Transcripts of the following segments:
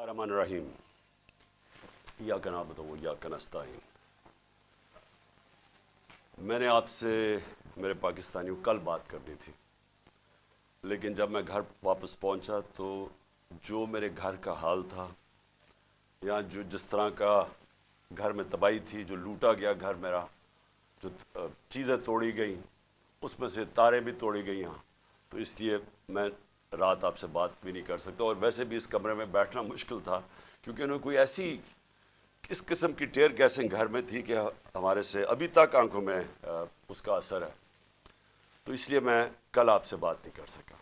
الرحمن الرحیم. یا کنا بتاؤ یا کنستین میں نے آپ سے میرے پاکستانیوں کل بات کرنی تھی، لیکن جب میں گھر واپس پہنچا تو جو میرے گھر کا حال تھا، یا جو جس طرح کا گھر میں تباہی تھی، جو لوٹا گیا گھر میرا، جو چیزیں توڑی گئیں، اس میں سے تاریں بھی توڑی گئی ہاں تو اس لیے میں رات آپ سے بات بھی نہیں کر سکتا اور ویسے بھی اس کمرے میں بیٹھنا مشکل تھا، کیونکہ انہوں نے کوئی ایسی اس قسم کی ٹیئر گیسنگ گھر میں تھی کہ ہمارے سے ابھی تک آنکھوں میں اس کا اثر ہے۔ تو اس لیے میں کل آپ سے بات نہیں کر سکا۔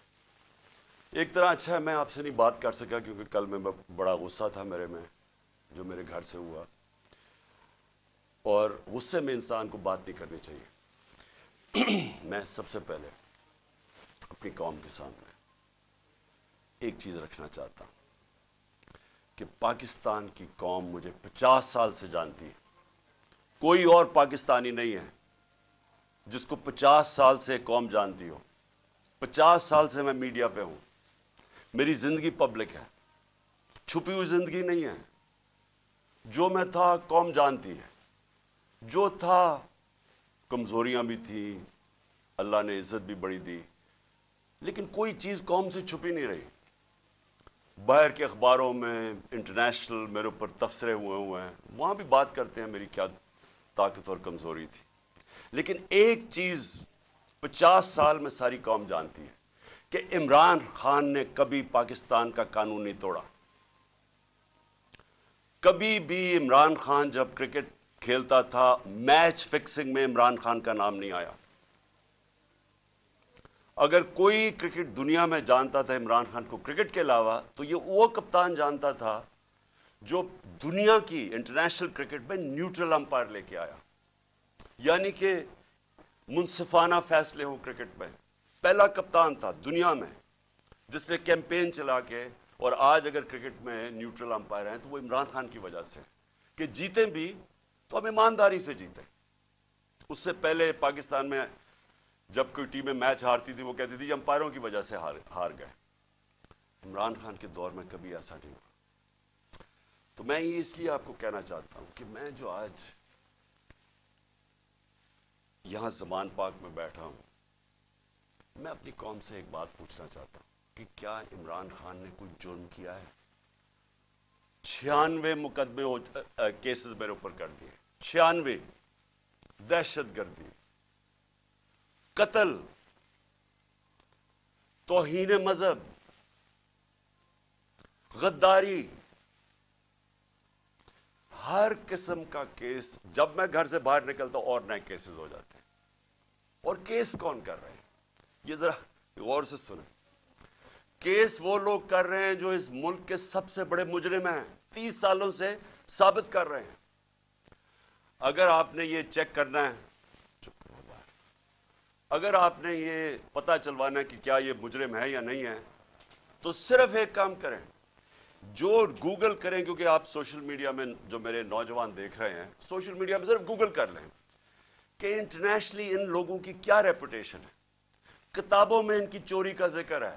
ایک طرح اچھا ہے، میں آپ سے نہیں بات کر سکا، کیونکہ کل میں بڑا غصہ تھا میرے میں، جو میرے گھر سے ہوا۔ اور غصے میں انسان کو بات نہیں کرنی چاہیے۔ میں سب سے پہلے اپنی قوم کے سامنے ایک چیز رکھنا چاہتا ہوں کہ پاکستان کی قوم مجھے پچاس سال سے جانتی ہے۔ کوئی اور پاکستانی نہیں ہے جس کو پچاس سال سے قوم جانتی ہو۔ پچاس سال سے میں میڈیا پہ ہوں۔ میری زندگی پبلک ہے۔ چھپی ہوئی زندگی نہیں ہے۔ جو میں تھا قوم جانتی ہے۔ جو تھا کمزوریاں بھی تھیں۔ اللہ نے عزت بھی بڑی دی۔ لیکن کوئی چیز قوم سے چھپی نہیں رہی۔ باہر کے اخباروں میں انٹرنیشنل میرے اوپر تفسرے ہوئے ہوئے ہیں، وہاں بھی بات کرتے ہیں میری کیا طاقت اور کمزوری تھی۔ لیکن ایک چیز پچاس سال میں ساری قوم جانتی ہے کہ عمران خان نے کبھی پاکستان کا قانون نہیں توڑا۔ کبھی بھی عمران خان جب کرکٹ کھیلتا تھا، میچ فکسنگ میں عمران خان کا نام نہیں آیا۔ اگر کوئی کرکٹ دنیا میں جانتا تھا عمران خان کو کرکٹ کے علاوہ، تو یہ وہ کپتان جانتا تھا جو دنیا کی انٹرنیشنل کرکٹ میں نیوٹرل امپائر لے کے آیا۔ یعنی کہ منصفانہ فیصلے ہوں کرکٹ میں۔ پہلا کپتان تھا دنیا میں، جس نے کیمپین چلا کے، اور آج اگر کرکٹ میں نیوٹرل امپائر ہیں، تو وہ عمران خان کی وجہ سے کہ جیتے بھی، تو ہم ایمانداری سے جیتے اس سے پہلے پاکستان میں جب کوئی ٹیمیں میچ ہارتی تھی، وہ کہتی تھی امپائروں کی وجہ سے ہار گئے۔ عمران خان کے دور میں کبھی ایسا نہیں ہوا۔ تو میں یہ اس لیے آپ کو کہنا چاہتا ہوں کہ میں جو آج یہاں زمان پاک میں بیٹھا ہوں، میں اپنی قوم سے ایک بات پوچھنا چاہتا ہوں کہ کیا عمران خان نے کوئی جرم کیا ہے؟ چھیانوے مقدمے کیسز میرے اوپر کر دیے۔ چھیانوے دہشت گردی۔ قتل، توہین مذہب، غداری، ہر قسم کا کیس جب میں گھر سے باہر نکلتا اور نئے کیسز ہو جاتے ہیں۔ اور کیس کون کر رہے ہیں؟ یہ ذرا غور سے سنیں۔ کیس وہ لوگ کر رہے ہیں جو اس ملک کے سب سے بڑے مجرم ہیں، تیس سالوں سے ثابت کر رہے ہیں۔ اگر آپ نے یہ چیک کرنا ہے اگر آپ نے یہ پتا چلوانا کہ کیا یہ مجرم ہے یا نہیں ہے تو صرف ایک کام کریں۔ جو گوگل کریں، کیونکہ آپ سوشل میڈیا میں جو میرے نوجوان دیکھ رہے ہیں، سوشل میڈیا میں صرف گوگل کر لیں کہ انٹرنیشنلی ان لوگوں کی کیا ریپوٹیشن ہے۔ کتابوں میں ان کی چوری کا ذکر ہے۔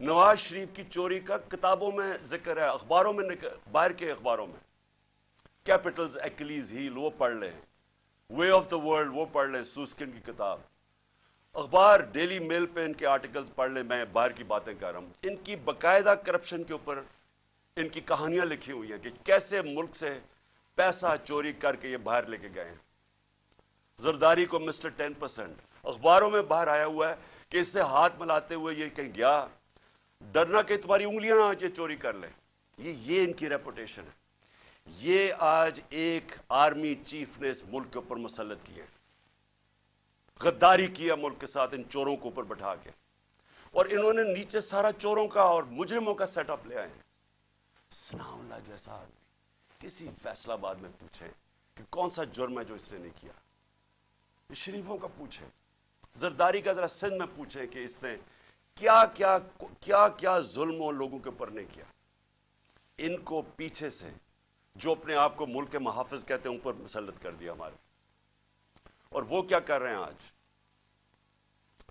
نواز شریف کی چوری کا کتابوں میں ذکر ہے، اخباروں میں باہر کے اخباروں میں۔ کیپٹلز ایکلیز ہیل وہ پڑھ لیں۔ وے آف دا ورلڈ وہ پڑھ لیں سوسکن کی کتاب۔ اخبار ڈیلی میل پہ ان کے آرٹیکلز پڑھ لیں میں باہر کی باتیں کر رہا ہوں۔ ان کی باقاعدہ کرپشن کے اوپر ان کی کہانیاں لکھی ہوئی ہیں کہ کیسے ملک سے پیسہ چوری کر کے یہ باہر لے کے گئے ہیں۔ زرداری کو مسٹر ٹین پرسینٹ اخباروں میں باہر آیا ہوا ہے کہ اس سے ہاتھ ملاتے ہوئے یہ کہیں گیا، ڈرنا کہ تمہاری انگلیاں آ کے چوری کر لیں۔ یہ یہ ان کی ریپوٹیشن ہے۔ یہ آج ایک آرمی چیف نے اس ملک کے اوپر مسلط کیا غداری کیا ملک کے ساتھ ان چوروں کو اوپر بٹھا کے۔ اور انہوں نے نیچے سارا چوروں کا اور مجرموں کا سیٹ اپ لے آئے ہیں۔ اللہ جیسا آدمی، کسی فیصلہ باد میں پوچھے کہ کون سا جرم ہے جو اس نے نہیں کیا؟ شریفوں کا پوچھے زرداری کا ذرا سندھ میں پوچھے کہ اس نے کیا کیا کیا کیا ظلم لوگوں کے اوپر نہیں کیا؟ ان کو پیچھے سے جو اپنے آپ کو ملک کے محافظ کہتے ہیں اوپر مسلط کر دیا ہمارے۔ اور وہ کیا کر رہے ہیں آج؟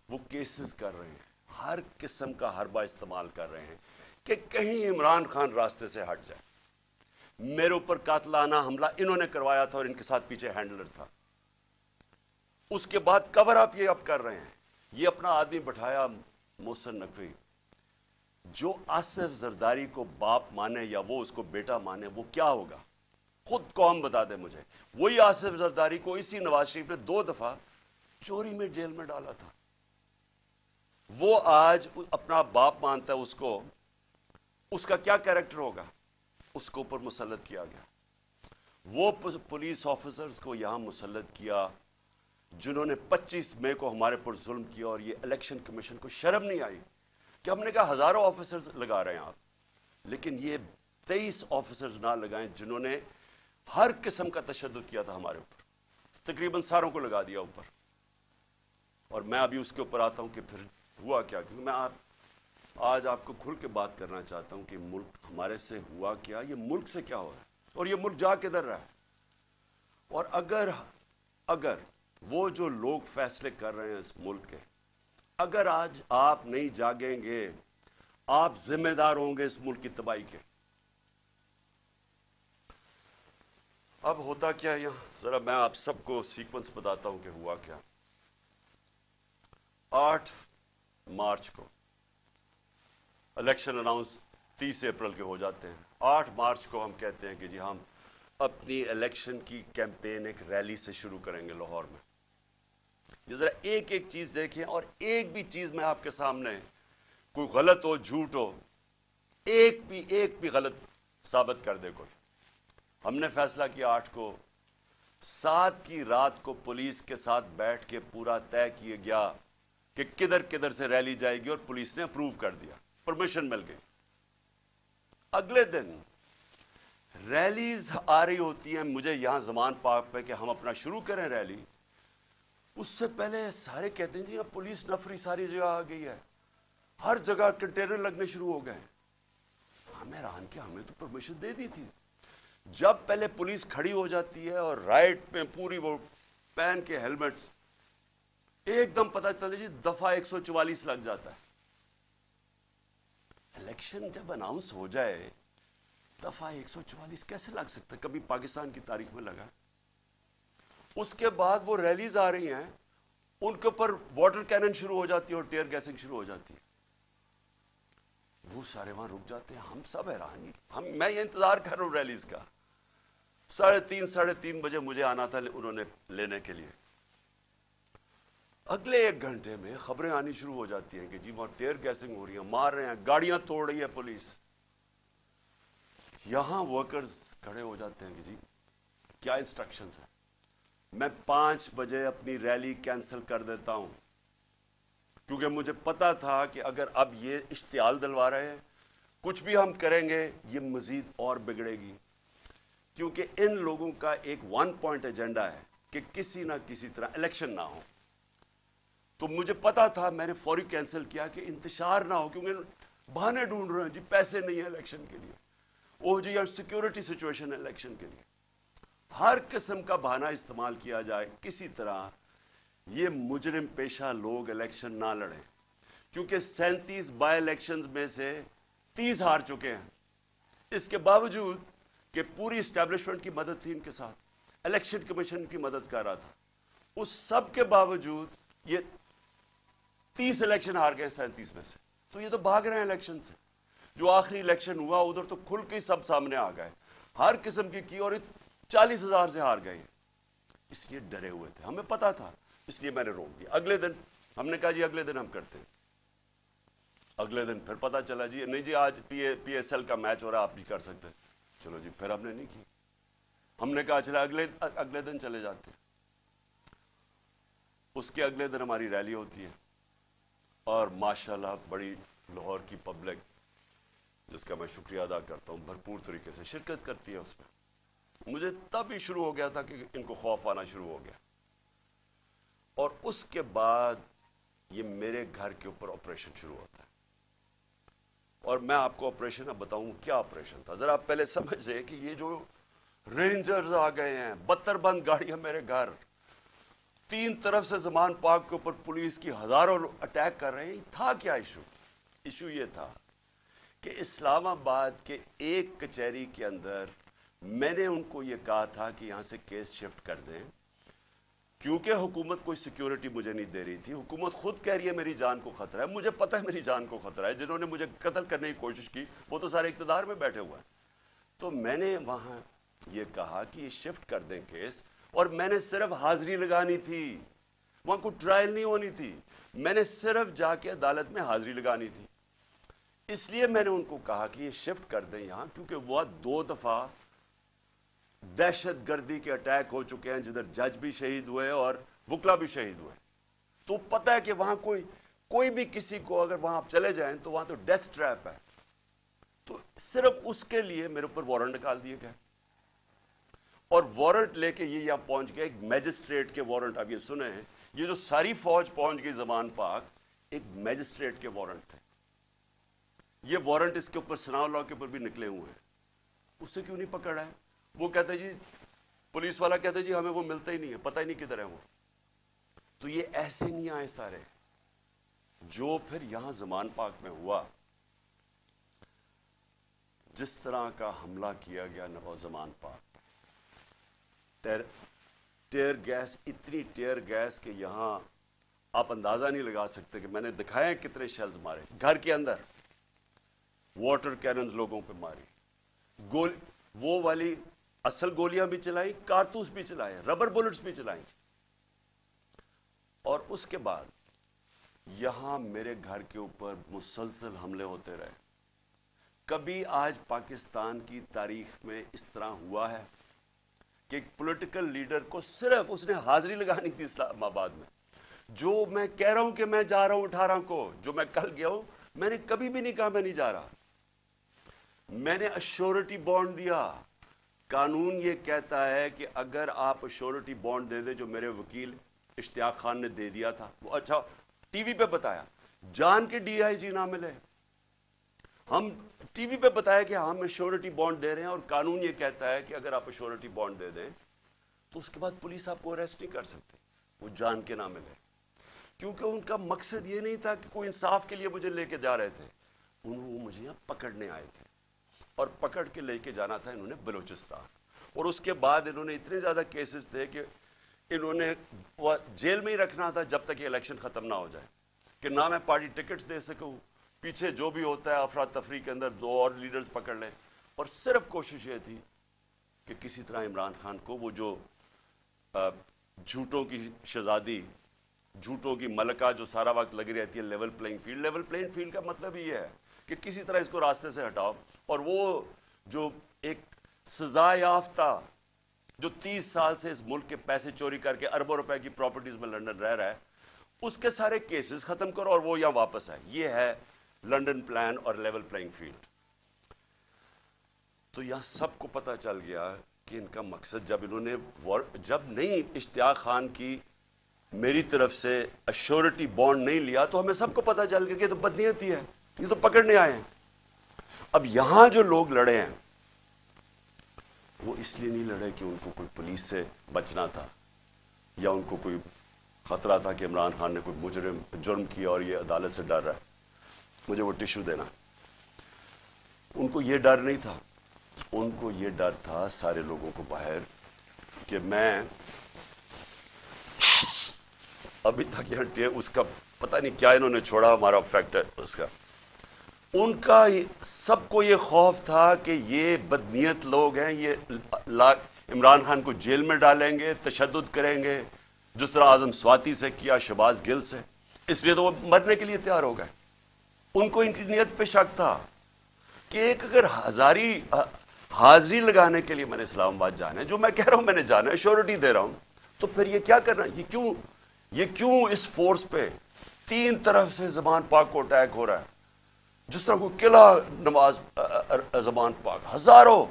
وہ کیسز کر رہے ہیں۔ ہر قسم کا حربہ استعمال کر رہے ہیں کہ کہیں عمران خان راستے سے ہٹ جائے۔ میرے اوپر قاتلانہ حملہ انہوں نے کروایا تھا اور ان کے ساتھ پیچھے ہینڈلر تھا۔ اس کے بعد کور آپ یہ اب کر رہے ہیں۔ یہ اپنا آدمی بٹھایا، محسن نقوی۔ جو آصف زرداری کو باپ مانے یا وہ اس کو بیٹا مانے، وہ کیا ہوگا؟ خود قوم بتا دے مجھے۔ وہی آصف زرداری کو اسی نواز شریف نے دو دفعہ چوری میں جیل میں ڈالا تھا۔ وہ آج اپنا باپ مانتا ہے، اس کو، اس کا کیا کیریکٹر ہوگا؟ اس کو اوپر مسلط کیا گیا۔ وہ پولیس آفیسرز کو یہاں مسلط کیا، جنہوں نے پچیس مئی کو ہمارے پر ظلم کیا اور یہ الیکشن کمیشن کو شرم نہیں آئی۔ کہ ہم نے کہا ہزاروں آفیسرز لگا رہے ہیں آپ۔ لیکن یہ تیئیس آفیسرز نہ لگائیں جنہوں نے ہر قسم کا تشدد کیا تھا ہمارے اوپر۔ تقریباً ساروں کو لگا دیا اوپر۔ اور میں ابھی اس کے اوپر آتا ہوں کہ پھر ہوا کیا؟ کیونکہ میں آپ آج آپ کو کھل کے بات کرنا چاہتا ہوں کہ ملک ہمارے سے ہوا کیا؟ یہ ملک سے کیا ہو رہا ہے؟ اور یہ ملک جا کدھر رہا ہے؟ اور اگر اگر وہ جو لوگ فیصلے کر رہے ہیں اس ملک کے اگر آج آپ نہیں جاگیں گے، آپ ذمہ دار ہوں گے اس ملک کی تباہی کے۔ اب ہوتا کیا یہاں؟ ذرا میں آپ سب کو سیکوینس بتاتا ہوں کہ ہوا کیا۔ آٹھ مارچ کو الیکشن اناؤنس تیس اپریل کے ہو جاتے ہیں۔ آٹھ مارچ کو ہم کہتے ہیں کہ جی ہم اپنی الیکشن کی کیمپین ایک ریلی سے شروع کریں گے لاہور میں۔ ذرا ایک ایک چیز دیکھیں اور ایک بھی چیز میں آپ کے سامنے کوئی غلط ہو، جھوٹ ہو، ایک بھی ایک بھی غلط ثابت کر دے کوئی۔ ہم نے فیصلہ کیا آٹھ کو، سات کی رات کو پولیس کے ساتھ بیٹھ کے پورا طے کیا گیا کہ کدھر کدھر سے ریلی جائے گی اور پولیس نے اپروو کر دیا، پرمیشن مل گئی۔ اگلے دن ریلیز آ رہی ہوتی ہیں، مجھے یہاں زمان پاک پہ کہ ہم اپنا شروع کریں ریلی۔ اس سے پہلے سارے کہتے ہیں جی اب پولیس نفری ساری جگہ آ گئی ہے۔ ہر جگہ کنٹینر لگنے شروع ہو گئے ہمیں ران کے ہمیں تو پرمیشن دے دی تھی۔ جب پہلے پولیس کھڑی ہو جاتی ہے اور رائٹ پہ پوری وہ پہن کے ہیلمٹس ایک دم پتا چلتا جی دفعہ ایک سو چوالیس لگ جاتا ہے۔ الیکشن جب اناؤنس ہو جائے، دفعہ ایک سو چوالیس کیسے لگ سکتا ہے؟ کبھی پاکستان کی تاریخ میں لگا۔ اس کے بعد وہ ریلیز آ رہی ہیں، ان کے اوپر واٹر کینن شروع ہو جاتی ہے اور ٹیئر گیسنگ شروع ہو جاتی ہے۔ وہ سارے وہاں رک جاتے ہیں، ہم سب حیران ہم، میں یہ انتظار کر رہا ہوں ریلیز کا۔ ساڑھے تین ساڑھے تین بجے مجھے آنا تھا انہوں نے لینے کے لیے۔ اگلے ایک گھنٹے میں خبریں آنی شروع ہو جاتی ہیں کہ جی وہاں ٹیئر گیسنگ ہو رہی ہے مار رہے ہیں، گاڑیاں توڑ رہی ہے پولیس۔ یہاں ورکرز کھڑے ہو جاتے ہیں کہ جی کیا انسٹرکشنز ہیں؟ میں پانچ بجے اپنی ریلی کینسل کر دیتا ہوں۔ کیونکہ مجھے پتا تھا کہ اگر اب یہ اشتعال دلوا رہے ہیں، کچھ بھی ہم کریں گے، یہ مزید اور بگڑے گی۔ کیونکہ ان لوگوں کا ایک ون پوائنٹ ایجنڈا ہے کہ کسی نہ کسی طرح الیکشن نہ ہو۔ تو مجھے پتا تھا، میں نے فوری کینسل کیا کہ انتشار نہ ہو، کیونکہ بہانے ڈھونڈ رہے ہیں جی پیسے نہیں ہیں الیکشن کے لیے۔ وہ جی سیکورٹی سچویشن ہے الیکشن کے لیے۔ ہر قسم کا بہانہ استعمال کیا جائے کسی طرح یہ مجرم پیشہ لوگ الیکشن نہ لڑیں، کیونکہ سینتیس بائی الیکشن میں سے تیس ہار چکے ہیں۔ اس کے باوجود کہ پوری اسٹیبلشمنٹ کی مدد تھی ان کے ساتھ الیکشن کمیشن کی مدد کر رہا تھا، اس سب کے باوجود یہ تیس الیکشن ہار گئے سینتیس میں سے۔ تو یہ تو بھاگ رہے ہیں الیکشن سے۔ جو آخری الیکشن ہوا، ادھر تو کھل کے سب سامنے آ گئے۔ ہر قسم کی کی اور چالیس ہزار سے ہار گئے اس لیے ڈرے ہوئے تھے۔ ہمیں پتا تھا۔ اس لیے میں نے روک دیا۔ اگلے دن ہم نے کہا جی اگلے دن ہم کرتے ہیں۔ اگلے دن پھر پتا چلا جی نہیں جی آج پی پی ایس ایل کا میچ ہو رہا آپ بھی کر سکتے چلو جی پھر ہم نے نہیں کی ہم نے کہا چلا اگلے اگلے دن چلے جاتے اس کے اگلے دن ہماری ریلی ہوتی ہے۔ اور ماشاءاللہ بڑی لاہور کی پبلک، جس کا میں شکریہ ادا کرتا ہوں، بھرپور طریقے سے شرکت کرتی ہے اس میں۔ مجھے تب ہی شروع ہو گیا تھا کہ ان کو خوف آنا شروع ہو گیا۔ اور اس کے بعد یہ میرے گھر کے اوپر آپریشن شروع ہوتا ہے۔ اور میں آپ کو آپریشن اب بتاؤں کیا آپریشن تھا۔ ذرا آپ پہلے سمجھ لیں کہ یہ جو رینجرز آ گئے ہیں بتر بند گاڑیاں میرے گھر۔ تین طرف سے زمان پاک کے اوپر پولیس کی ہزاروں اٹیک کر رہے ہیں۔ تھا کیا ایشو ایشو یہ تھا کہ اسلام آباد کے ایک کچہری کے اندر میں نے ان کو یہ کہا تھا کہ یہاں سے کیس شفٹ کر دیں۔ کیونکہ حکومت کوئی سیکیورٹی مجھے نہیں دے رہی تھی۔ حکومت خود کہہ رہی ہے میری جان کو خطرہ ہے۔ مجھے پتہ ہے میری جان کو خطرہ ہے۔ جنہوں نے مجھے قتل کرنے کی کوشش کی، وہ تو سارے اقتدار میں بیٹھے ہوئے ہیں۔ تو میں نے وہاں یہ کہا کہ یہ شفٹ کر دیں کیس۔ اور میں نے صرف حاضری لگانی تھی۔ وہاں کوئی ٹرائل نہیں ہونی تھی۔ میں نے صرف جا کے عدالت میں حاضری لگانی تھی۔ اس لیے میں نے ان کو کہا کہ یہ شفٹ کر دیں یہاں، کیونکہ وہ دو دفعہ دہشت گردی کے اٹیک ہو چکے ہیں جدھر جج بھی شہید ہوئے اور وکلا بھی شہید ہوئے۔ تو پتہ ہے کہ وہاں کوئی کوئی بھی کسی کو اگر وہاں آپ چلے جائیں تو وہاں تو ڈیتھ ٹریپ ہے۔ تو صرف اس کے لیے میرے اوپر وارنٹ نکال دیے گئے۔ اور وارنٹ لے کے یہ یہاں پہنچ گئے، ایک میجسٹریٹ کے وارنٹ اب یہ سنے ہیں۔ یہ جو ساری فوج پہنچ گئی زمان پاک، ایک میجسٹریٹ کے وارنٹ تھے۔ یہ وارنٹ اس کے اوپر سناؤ لا کے اوپر بھی نکلے ہوئے ہیں۔ اس سے کیوں نہیں پکڑا ہے؟ وہ کہتے جی پولیس والا کہتے جی ہمیں وہ ملتا ہی نہیں ہے، پتہ ہی نہیں کدھر ہے وہ۔ تو یہ ایسے نہیں آئے سارے جو پھر یہاں زمان پاک میں ہوا۔ جس طرح کا حملہ کیا گیا نو زمان پاک۔ ٹیئر گیس، اتنی ٹیئر گیس کہ یہاں آپ اندازہ نہیں لگا سکتے کہ میں نے دکھائے کتنے شیلز مارے۔ گھر کے اندر واٹر کیننز لوگوں پہ ماری۔ گول، وہ والی اصل گولیاں بھی چلائی کارتوس بھی چلائے ربر بلٹس بھی چلائیں۔ اور اس کے بعد یہاں میرے گھر کے اوپر مسلسل حملے ہوتے رہے۔ کبھی آج پاکستان کی تاریخ میں اس طرح ہوا ہے کہ ایک پولیٹیکل لیڈر کو صرف اس نے حاضری لگانی تھی اسلام آباد میں۔ جو میں کہہ رہا ہوں کہ میں جا رہا ہوں اٹھارہ کو جو میں کل گیا ہوں، میں نے کبھی بھی نہیں کہا میں نہیں جا رہا۔ میں نے اشورٹی بانڈ دیا۔ قانون یہ کہتا ہے کہ اگر آپ اشورٹی بانڈ دے دیں جو میرے وکیل اشتیاق خان نے دے دیا تھا، وہ اچھا ٹی وی پہ بتایا۔ جان کے ڈی آئی جی نہ ملے۔ ہم ٹی وی پہ بتایا کہ ہم اشورٹی بانڈ دے رہے ہیں اور قانون یہ کہتا ہے کہ اگر آپ اشورٹی بانڈ دے دیں تو اس کے بعد پولیس آپ کو اریسٹ نہیں کر سکتے۔ وہ جان کے نہ ملے۔ کیونکہ ان کا مقصد یہ نہیں تھا کہ کوئی انصاف کے لیے مجھے لے کے جا رہے تھے۔ انہوں وہ مجھے یہاں پکڑنے آئے تھے۔ اور پکڑ کے لے کے جانا تھا انہوں نے بلوچستان۔ اور اس کے بعد انہوں نے اتنے زیادہ کیسز تھے کہ انہوں نے جیل میں ہی رکھنا تھا جب تک یہ الیکشن ختم نہ ہو جائے۔ کہ نہ میں پارٹی ٹکٹس دے سکوں، پیچھے جو بھی ہوتا ہے افراد تفریح کے اندر دو اور لیڈرز پکڑ لیں۔ اور صرف کوشش یہ تھی کہ کسی طرح عمران خان کو وہ جو جھوٹوں کی شہزادی، جھوٹوں کی ملکہ جو سارا وقت لگی رہتی ہے level playing field level playing field کا مطلب یہ ہے کہ کسی طرح اس کو راستے سے ہٹاؤ۔ اور وہ جو ایک سزا یافتہ جو تیس سال سے اس ملک کے پیسے چوری کر کے اربوں روپے کی پراپرٹیز میں لنڈن رہ رہا ہے، اس کے سارے کیسز ختم کرو اور وہ یہاں واپس ہے یہ ہے لنڈن پلان اور لیول پلائنگ فیلڈ تو یہاں سب کو پتا چل گیا کہ ان کا مقصد جب انہوں نے جب نہیں اشتیاق خان کی میری طرف سے اشورٹی بانڈ نہیں لیا، تو ہمیں سب کو پتا چل گیا کہ تو بدنیتی ہے۔ یہ تو پکڑنے آئے ہیں۔ اب یہاں جو لوگ لڑے ہیں، وہ اس لیے نہیں لڑے کہ ان کو کوئی پولیس سے بچنا تھا یا ان کو کوئی خطرہ تھا کہ عمران خان نے کوئی مجرم جرم کیا اور یہ عدالت سے ڈر رہا ہے۔ مجھے وہ ٹشو دینا۔ ان کو یہ ڈر نہیں تھا۔ ان کو یہ ڈر تھا سارے لوگوں کو باہر کہ میں ابھی تک یہ اس کا پتہ نہیں کیا انہوں نے چھوڑا، ہمارا فیکٹر اس کا۔ ان کا سب کو یہ خوف تھا کہ یہ بدنیت لوگ ہیں، یہ عمران خان کو جیل میں ڈالیں گے، تشدد کریں گے۔ جس طرح اعظم سواتی سے کیا شباز گل سے۔ اس لیے تو وہ مرنے کے لیے تیار ہو گئے۔ ان کو ان کی نیت پہ شک تھا کہ ایک اگر ہزاری حاضری لگانے کے لیے میں نے اسلام آباد جانا ہے، جو میں کہہ رہا ہوں میں نے جانا ہے شیورٹی دے رہا ہوں، تو پھر یہ کیا کرنا یہ کیوں یہ کیوں اس فورس پہ تین طرف سے زبان پاک کو اٹیک ہو رہا ہے؟ جس طرح کو قلعہ نماز زبان پاک، ہزاروں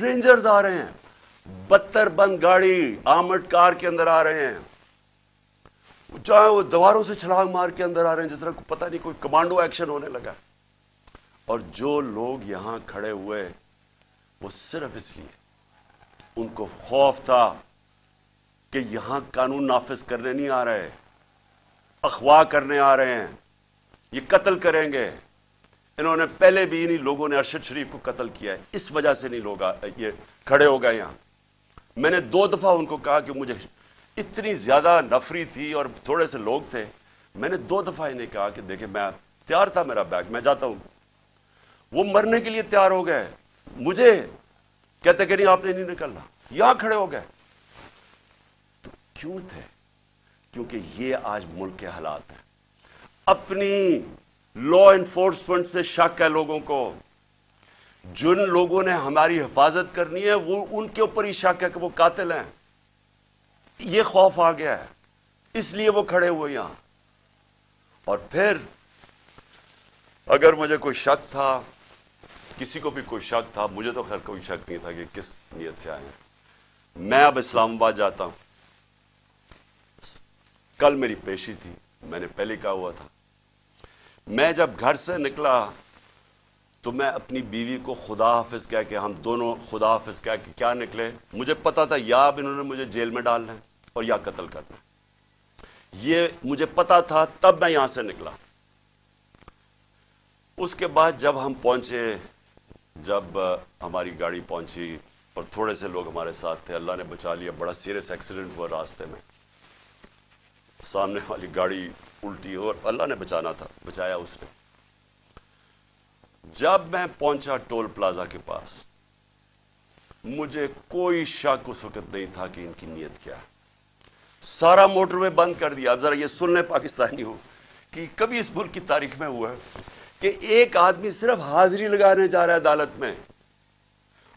رینجرز آ رہے ہیں بتر بند گاڑی آمٹ کار کے اندر آ رہے ہیں چاہے وہ دیواروں سے چھلانگ مار کے اندر آ رہے ہیں، جس طرح کو پتہ نہیں، کوئی کمانڈو ایکشن ہونے لگا۔ اور جو لوگ یہاں کھڑے ہوئے، وہ صرف اس لیے، ان کو خوف تھا کہ یہاں قانون نافذ کرنے نہیں آ رہے اخوا کرنے آ رہے ہیں، یہ قتل کریں گے۔ انہوں نے پہلے بھی انہی لوگوں نے ارشد شریف کو قتل کیا ہے۔ اس وجہ سے نہیں لوگ یہ کھڑے ہو گئے یہاں۔ میں نے دو دفعہ ان کو کہا کہ مجھے اتنی زیادہ نفری تھی اور تھوڑے سے لوگ تھے۔ میں نے دو دفعہ انہیں کہا کہ دیکھیں، میں تیار تھا میرا بیگ، میں جاتا ہوں۔ وہ مرنے کے لیے تیار ہو گئے۔ مجھے کہتے کہ نہیں، آپ نے نہیں نکلنا۔ یہاں کھڑے ہو گئے۔ تو کیوں تھے؟ کیونکہ یہ آج ملک کے حالات ہیں۔ اپنی لا انفورسمنٹ سے شک ہے لوگوں کو۔ جن لوگوں نے ہماری حفاظت کرنی ہے، وہ ان کے اوپر ہی شک ہے کہ وہ قاتل ہیں۔ یہ خوف آ گیا ہے۔ اس لیے وہ کھڑے ہوئے یہاں۔ اور پھر اگر مجھے کوئی شک تھا، کسی کو بھی کوئی شک تھا، مجھے تو خیر کوئی شک نہیں تھا کہ کس نیت سے آئے ہیں۔ میں اب اسلام آباد جاتا ہوں۔ کل میری پیشی تھی، میں نے پہلے کہا ہوا تھا۔ میں جب گھر سے نکلا تو میں اپنی بیوی کو خدا حافظ کہہ کے ہم دونوں خدا حافظ کہہ کے کیا نکلے؟ مجھے پتا تھا یا اب انہوں نے مجھے جیل میں ڈالنا ہے اور یا قتل کرنا یہ مجھے پتا تھا، تب میں یہاں سے نکلا۔ اس کے بعد جب ہم پہنچے، جب ہماری گاڑی پہنچی اور تھوڑے سے لوگ ہمارے ساتھ تھے، اللہ نے بچا لیا، بڑا سیریس ایکسیڈنٹ ہوا راستے میں۔ سامنے والی گاڑی الٹی اور اللہ نے بچانا تھا، بچایا اس نے۔ جب میں پہنچا ٹول پلازا کے پاس، مجھے کوئی شک اس وقت نہیں تھا کہ ان کی نیت کیا۔ ہے سارا موٹر وے بند کر دیا۔ اب ذرا یہ سننے پاکستانی ہو کہ کبھی اس ملک کی تاریخ میں ہوا ہے کہ ایک آدمی صرف حاضری لگانے جا رہا ہے عدالت میں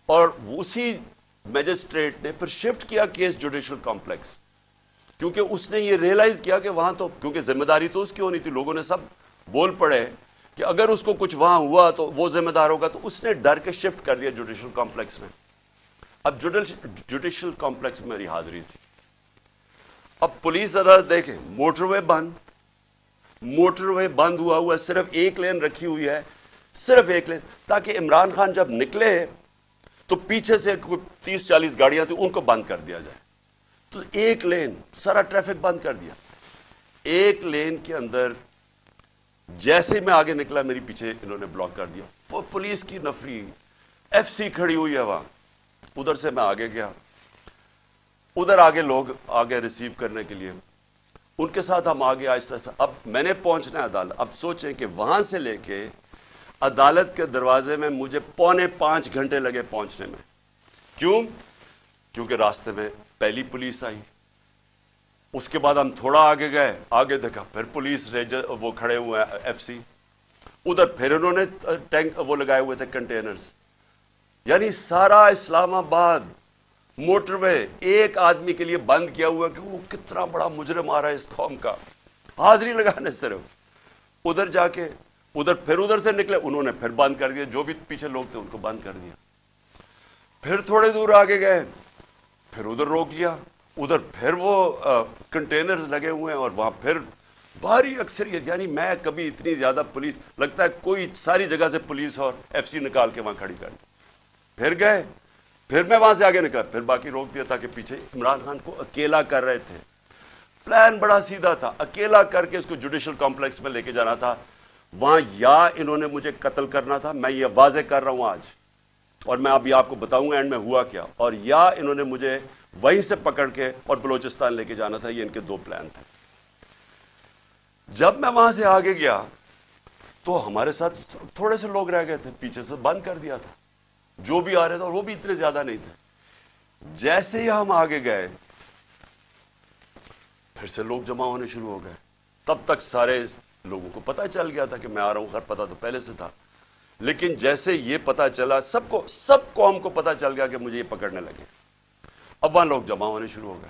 اور اسی میجسٹریٹ نے پھر شفٹ کیا کیس جوڈیشل کمپلیکس۔ کیونکہ اس نے یہ ریئلائز کیا کہ وہاں تو کیونکہ ذمہ داری تو اس کی ہونی تھی، لوگوں نے سب بول پڑے کہ اگر اس کو کچھ وہاں ہوا تو وہ ذمہ دار ہوگا، تو اس نے ڈر کے شفٹ کر دیا جوڈیشل کمپلیکس میں۔ اب جوڈیشل کمپلیکس میں میری حاضری تھی۔ اب پولیس عدالت دیکھیں موٹر وے بند۔ موٹر وے بند ہوا ہوا صرف ایک لین رکھی ہوئی ہے، صرف ایک لین۔ تاکہ عمران خان جب نکلے تو پیچھے سے تیس چالیس گاڑیاں تھیں، ان کو بند کر دیا جائے۔ تو ایک لین، سارا ٹریفک بند کر دیا۔ ایک لین کے اندر جیسے میں آگے نکلا، میری پیچھے انہوں نے بلاک کر دیا۔ پولیس کی نفری، ایف سی کھڑی ہوئی ہے وہاں۔ ادھر سے میں آگے گیا۔ ادھر آگے لوگ آگے ریسیو کرنے کے لیے۔ ان کے ساتھ ہم آگے آہستہ آہستہ۔ اب میں نے پہنچنا ہے عدالت۔ اب سوچیں کہ وہاں سے لے کے عدالت کے دروازے میں مجھے پونے پانچ گھنٹے لگے پہنچنے میں۔ کیوں؟ کیونکہ راستے میں پہلی پولیس آئی۔ اس کے بعد ہم تھوڑا آگے گئے۔ آگے دیکھا، پھر پولیس، ریجر، وہ کھڑے ہوئے ہیں، ایف سی۔ ادھر پھر انہوں نے ٹینک وہ لگائے ہوئے تھے، کنٹینرز۔ یعنی سارا اسلام آباد موٹر وے ایک آدمی کے لیے بند کیا ہوا کہ وہ کتنا بڑا مجرم آ رہا ہے اس قوم کا۔ حاضری لگانے صرف۔ ادھر جا کے، ادھر پھر ادھر سے نکلے، انہوں نے پھر بند کر دیا۔ جو بھی پیچھے لوگ تھے، ان کو بند کر دیا۔ پھر تھوڑے دور آگے گئے۔ پھر ادھر روک لیا، ادھر پھر وہ کنٹینر لگے ہوئے ہیں اور وہاں پھر بھاری اکثریت یعنی میں کبھی اتنی زیادہ پولیس، لگتا ہے کوئی ساری جگہ سے پولیس اور ایف سی نکال کے وہاں کھڑی کر پھر گئے، پھر میں وہاں سے آگے نکلا، پھر باقی روک دیا تھا کہ پیچھے عمران خان کو اکیلا کر رہے تھے۔ پلان بڑا سیدھا تھا، اکیلا کر کے اس کو جوڈیشل کمپلیکس میں لے کے جانا تھا۔ وہاں یا انہوں نے مجھے قتل کرنا تھا، میں یہ واضح کر رہا ہوں آج۔ اور میں ابھی آپ کو بتاؤں گا اینڈ میں ہوا کیا۔ اور یا انہوں نے مجھے وہیں سے پکڑ کے اور بلوچستان لے کے جانا تھا، یہ ان کے دو پلان تھے۔ جب میں وہاں سے آگے گیا، تو ہمارے ساتھ تھوڑے سے لوگ رہ گئے تھے، پیچھے سے بند کر دیا تھا۔ جو بھی آ رہے تھے، اور وہ بھی اتنے زیادہ نہیں تھے۔ جیسے ہی ہم آگے گئے، پھر سے لوگ جمع ہونے شروع ہو گئے۔ تب تک سارے لوگوں کو پتا چل گیا تھا کہ میں آ رہا ہوں، خیر پتا تو پہلے سے تھا۔ لیکن جیسے یہ پتا چلا، سب کو سب قوم کو پتا چل گیا کہ مجھے یہ پکڑنے لگے۔ اب وہاں لوگ جمع ہونے شروع ہو گئے۔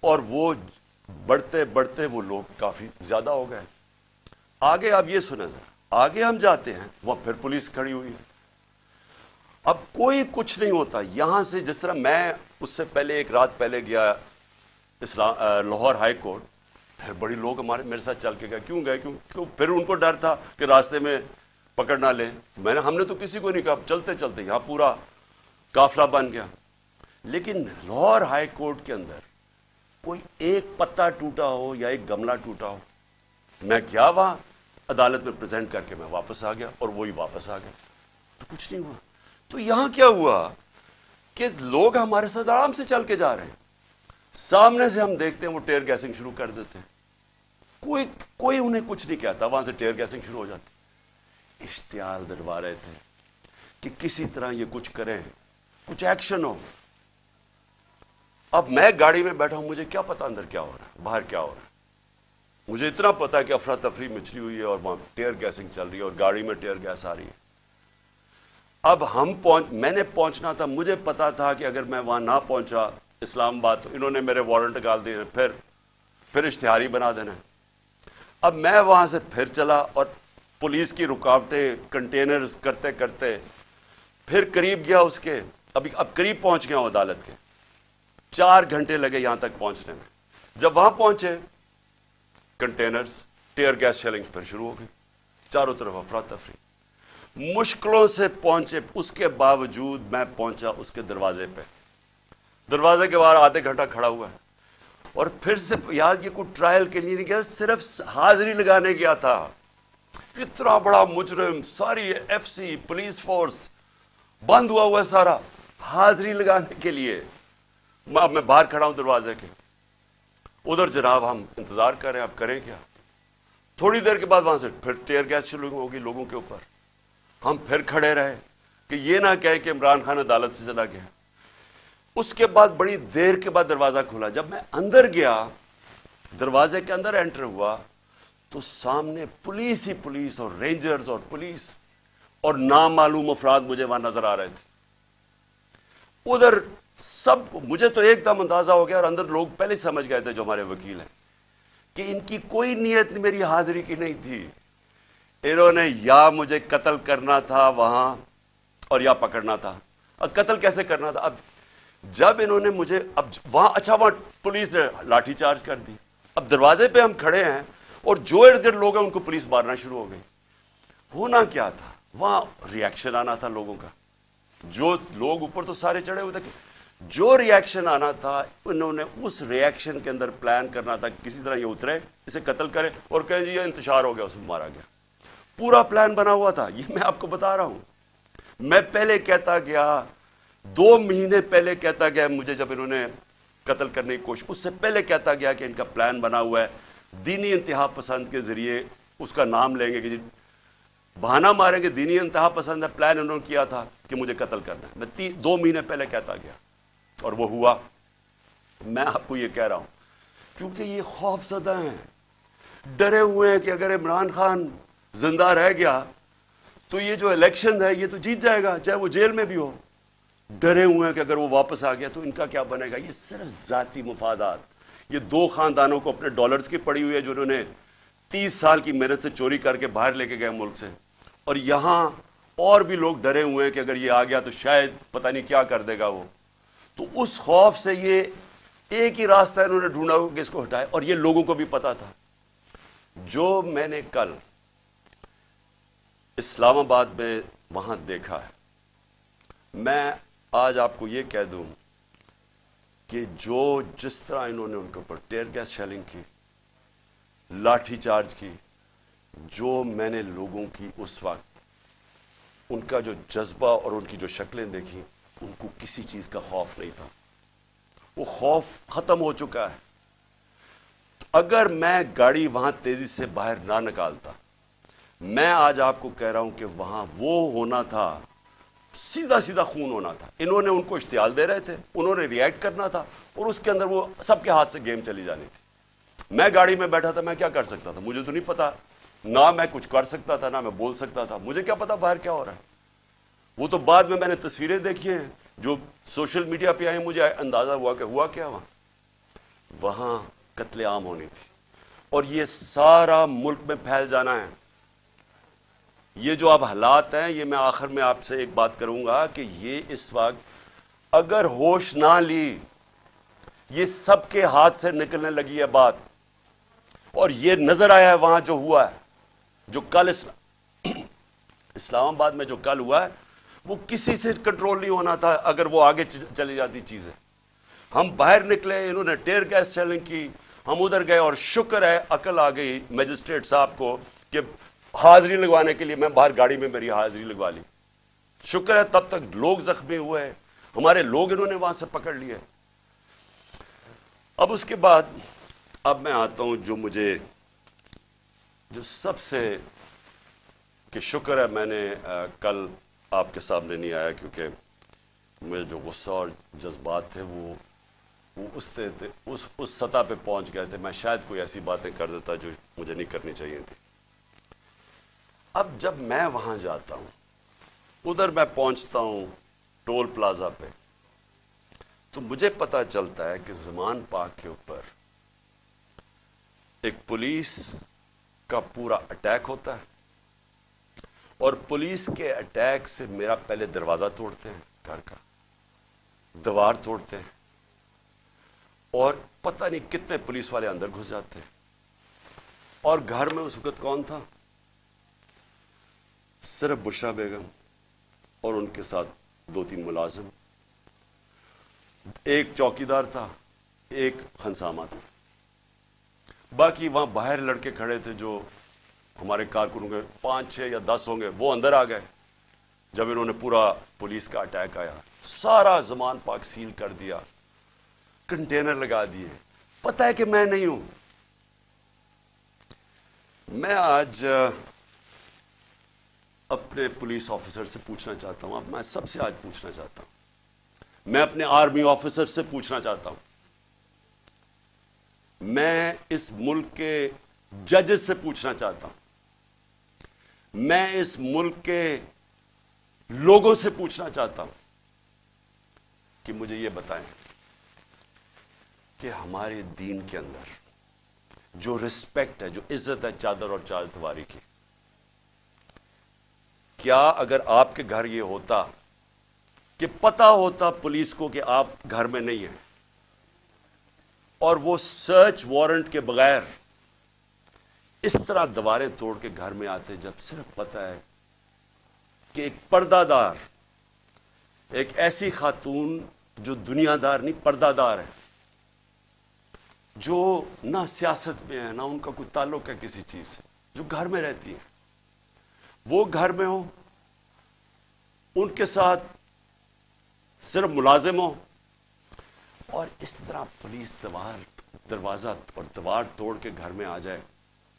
اور وہ بڑھتے بڑھتے وہ لوگ کافی زیادہ ہو گئے۔ آگے آپ یہ سنیں ذرا۔ آگے ہم جاتے ہیں، وہاں پھر پولیس کھڑی ہوئی ہے۔ اب کوئی کچھ نہیں ہوتا۔ یہاں سے جس طرح میں اس سے پہلے ایک رات پہلے گیا اسلام لاہور ہائی کورٹ، پھر بڑی لوگ ہمارے میرے ساتھ چل کے گئے۔ کیوں گئے؟ کیوں؟ پھر ان کو ڈر تھا کہ راستے میں پکڑ نہ لیں۔ میں نے ہم نے تو کسی کو نہیں کہا، چلتے چلتے یہاں پورا کافلا بن گیا۔ لیکن لاہور ہائی کورٹ کے اندر کوئی ایک پتا ٹوٹا ہو یا ایک گملہ ٹوٹا ہو، میں کیا وہاں عدالت میں پریزنٹ کر کے میں واپس آ گیا اور وہی واپس آ گیا۔ تو کچھ نہیں ہوا۔ تو یہاں کیا ہوا کہ لوگ ہمارے ساتھ آرام سے چل کے جا رہے ہیں۔ سامنے سے ہم دیکھتے ہیں وہ ٹیئر گیسنگ شروع کر دیتے ہیں۔ کوئی کوئی انہیں کچھ نہیں کہتا، وہاں سے ٹیئر گیسنگ شروع ہو جاتی۔ اشتعال دلوا رہے تھے کہ کسی طرح یہ کچھ کریں، کچھ ایکشن ہو۔ اب میں گاڑی میں بیٹھا ہوں، مجھے کیا پتا اندر کیا ہو رہا ہے، باہر کیا ہو رہا ہے۔ مجھے اتنا پتا ہے کہ افراتفری مچھلی ہوئی ہے اور وہاں ٹیئر گیسنگ چل رہی ہے اور گاڑی میں ٹیئر گیس آ رہی ہے۔ اب ہم پہنچ، میں نے پہنچنا تھا، مجھے پتا تھا کہ اگر میں وہاں نہ پہنچا، اسلام آباد تو انہوں نے میرے وارنٹ ڈال دیے، پھر پھر اشتہاری بنا دینا۔ اب میں وہاں سے پھر چلا اور پولیس کی رکاوٹیں کنٹینرز کرتے کرتے پھر قریب گیا اس کے، ابھی اب قریب پہنچ گیا ہوں عدالت کے۔ چار گھنٹے لگے یہاں تک پہنچنے میں۔ جب وہاں پہنچے، کنٹینرز، ٹیئر گیس شیلنگ پھر شروع ہو گئی چاروں طرف افراتفری مشکلوں سے پہنچے، اس کے باوجود میں پہنچا اس کے دروازے پہ۔ دروازے کے باہر آدھے گھنٹہ کھڑا ہوا ہے۔ اور پھر سے یاد، یہ کوئی ٹرائل کے لیے نہیں گیا، صرف حاضری لگانے گیا تھا۔ اتنا بڑا مجرم، ساری ایف سی پولیس فورس بند ہوا ہوا ہے سارا حاضری لگانے کے لیے۔ اب میں باہر کھڑا ہوں دروازے کے۔ ادھر جناب ہم انتظار کر رہے ہیں، اب کریں کیا؟ تھوڑی دیر کے بعد وہاں سے پھر ٹیئر گیس شروع ہوگی لوگوں کے اوپر۔ ہم پھر کھڑے رہے کہ یہ نہ کہے کہ عمران خان عدالت سے چلا گیا۔ اس کے بعد بڑی دیر کے بعد دروازہ کھولا جب میں اندر گیا، دروازے کے اندر انٹر ہوا تو سامنے پولیس ہی پولیس اور رینجرز اور پولیس اور نامعلوم افراد مجھے وہاں نظر آ رہے تھے۔ ادھر سب مجھے تو ایک دم اندازہ ہو گیا اور اندر لوگ پہلے سمجھ گئے تھے جو ہمارے وکیل ہیں کہ ان کی کوئی نیت میری حاضری کی نہیں تھی۔ انہوں نے یا مجھے قتل کرنا تھا وہاں اور یا پکڑنا تھا۔ اب قتل کیسے کرنا تھا؟ اب جب انہوں نے مجھے اب وہاں اچھا وہاں پولیس نے لاٹھی چارج کر دی۔ اب دروازے پہ ہم کھڑے ہیں۔ اور جو ارد گرد لوگ ہیں ان کو پولیس مارنا شروع ہو گئی۔ ہونا کیا تھا؟ وہاں ریئیکشن آنا تھا لوگوں کا۔ جو لوگ اوپر تو سارے چڑھے ہوئے تھے۔ جو ریئیکشن آنا تھا، انہوں نے اس ریئیکشن کے اندر پلان کرنا تھا کسی طرح یہ اترے، اسے قتل کرے اور کہیں جی یہ انتشار ہو گیا، اسے مارا گیا۔ پورا پلان بنا ہوا تھا۔ یہ میں آپ کو بتا رہا ہوں۔ میں پہلے کہتا گیا، دو مہینے پہلے کہتا گیا مجھے جب انہوں نے قتل کرنے کی کوشش، اس سے پہلے کہتا گیا کہ ان کا پلان بنا ہوا ہے۔ دینی انتہا پسند کے ذریعے اس کا نام لیں گے کہ جی بہانہ ماریں گے، دینی انتہا پسند ہے، پلان انہوں نے کیا تھا کہ مجھے قتل کرنا ہے۔ میں دو مہینے پہلے کہتا گیا اور وہ ہوا۔ میں آپ کو یہ کہہ رہا ہوں، کیونکہ یہ خوف زدہ ہیں، ڈرے ہوئے ہیں کہ اگر عمران خان زندہ رہ گیا تو یہ جو الیکشن ہے، یہ تو جیت جائے گا، چاہے وہ جیل میں بھی ہو۔ ڈرے ہوئے ہیں کہ اگر وہ واپس آ گیا تو ان کا کیا بنے گا؟ یہ صرف ذاتی مفادات۔ یہ دو خاندانوں کو اپنے ڈالرز کی پڑی ہوئی ہے جنہوں نے تیس سال کی محنت سے چوری کر کے باہر لے کے گئے ملک سے۔ اور یہاں اور بھی لوگ ڈرے ہوئے ہیں کہ اگر یہ آ گیا تو شاید پتہ نہیں کیا کر دے گا وہ۔ تو اس خوف سے یہ ایک ہی راستہ انہوں نے ڈھونڈا کہ اس کو ہٹائے اور یہ لوگوں کو بھی پتا تھا۔ جو میں نے کل اسلام آباد میں وہاں دیکھا ہے، میں آج آپ کو یہ کہہ دوں کہ جو جس طرح انہوں نے ان کے اوپر ٹیئر گیس شیلنگ کی، لاٹھی چارج کی، جو میں نے لوگوں کی اس وقت ان کا جو جذبہ اور ان کی جو شکلیں دیکھی ان کو کسی چیز کا خوف نہیں تھا۔ وہ خوف ختم ہو چکا ہے۔ اگر میں گاڑی وہاں تیزی سے باہر نہ نکالتا، میں آج آپ کو کہہ رہا ہوں کہ وہاں وہ ہونا تھا سیدھا سیدھا خون ہونا تھا۔ انہوں نے ان کو اشتعال دے رہے تھے، انہوں نے ریئیکٹ کرنا تھا اور اس کے اندر وہ سب کے ہاتھ سے گیم چلی جانی تھی۔ میں گاڑی میں بیٹھا تھا، میں کیا کر سکتا تھا؟ مجھے تو نہیں پتا۔ نہ میں کچھ کر سکتا تھا، نہ میں بول سکتا تھا۔ مجھے کیا پتا باہر کیا ہو رہا ہے۔ وہ تو بعد میں میں نے تصویریں دیکھی ہیں، جو سوشل میڈیا پہ آئی مجھے اندازہ ہوا کہ ہوا کیا وہاں۔ وہاں قتل عام ہونی تھی۔ اور یہ سارا ملک میں پھیل جانا ہے۔ یہ جو اب حالات ہیں، یہ میں آخر میں آپ سے ایک بات کروں گا کہ یہ اس وقت اگر ہوش نہ لی، یہ سب کے ہاتھ سے نکلنے لگی ہے بات۔ اور یہ نظر آیا ہے وہاں جو ہوا ہے، جو کل اسلام آباد میں جو کل ہوا ہے، وہ کسی سے کنٹرول نہیں ہونا تھا اگر وہ آگے چلی جاتی چیزیں۔ ہم باہر نکلے، انہوں نے ٹیئر گیس سیلنگ کی، ہم ادھر گئے اور شکر ہے، عقل آ گئی میجسٹریٹ صاحب کو کہ حاضری لگوانے کے لیے میں باہر گاڑی میں میری حاضری لگوا لی۔ شکر ہے تب تک لوگ زخمی ہوئے ہیں۔ ہمارے لوگ انہوں نے وہاں سے پکڑ لیے۔ اب اس کے بعد اب میں آتا ہوں جو مجھے جو سب سے کہ شکر ہے میں نے کل آپ کے سامنے نہیں آیا کیونکہ میرے جو غصہ اور جذبات تھے وہ وہ اس اس اس سطح پہ پہنچ گئے تھے۔ میں شاید کوئی ایسی باتیں کر دیتا جو مجھے نہیں کرنی چاہیے تھی۔ اب جب میں وہاں جاتا ہوں، ادھر میں پہنچتا ہوں ٹول پلازا پہ، تو مجھے پتا چلتا ہے کہ زمان پاک کے اوپر ایک پولیس کا پورا اٹیک ہوتا ہے۔ اور پولیس کے اٹیک سے میرا پہلے دروازہ توڑتے ہیں، گھر کا دیوار توڑتے ہیں۔ اور پتہ نہیں کتنے پولیس والے اندر گھس جاتے ہیں۔ اور گھر میں اس وقت کون تھا؟ صرف بشرا بیگم اور ان کے ساتھ دو تین ملازم۔ ایک چوکیدار تھا، ایک خنسامہ تھا۔ باقی وہاں باہر لڑکے کھڑے تھے جو ہمارے کارکنوں کے پانچ چھ یا دس ہوں گے، وہ اندر آ گئے۔ جب انہوں نے پورا پولیس کا اٹیک آیا، سارا زمان پاک سیل کر دیا، کنٹینر لگا دیے۔ پتہ ہے کہ میں نہیں ہوں۔ میں آج اپنے پولیس آفیسر سے پوچھنا چاہتا ہوں۔ اب میں سب سے آج پوچھنا چاہتا ہوں۔ میں اپنے آرمی آفیسر سے پوچھنا چاہتا ہوں۔ میں اس ملک کے ججز سے پوچھنا چاہتا ہوں۔ میں اس ملک کے لوگوں سے پوچھنا چاہتا ہوں کہ مجھے یہ بتائیں کہ ہمارے دین کے اندر جو رسپیکٹ ہے، جو عزت ہے چادر اور چار دواری کی کیا اگر آپ کے گھر یہ ہوتا کہ پتا ہوتا پولیس کو کہ آپ گھر میں نہیں ہیں اور وہ سرچ وارنٹ کے بغیر اس طرح دوارے توڑ کے گھر میں آتے جب صرف پتا ہے کہ ایک پردہ دار، ایک ایسی خاتون جو دنیا دار نہیں، پردہ دار ہے، جو نہ سیاست میں ہے، نہ ان کا کوئی تعلق ہے کسی چیز سے، جو گھر میں رہتی ہے۔ وہ گھر میں ہو ان کے ساتھ صرف ملازم ہو اور اس طرح پولیس دوار، دروازہ اور دوار توڑ کے گھر میں آ جائے،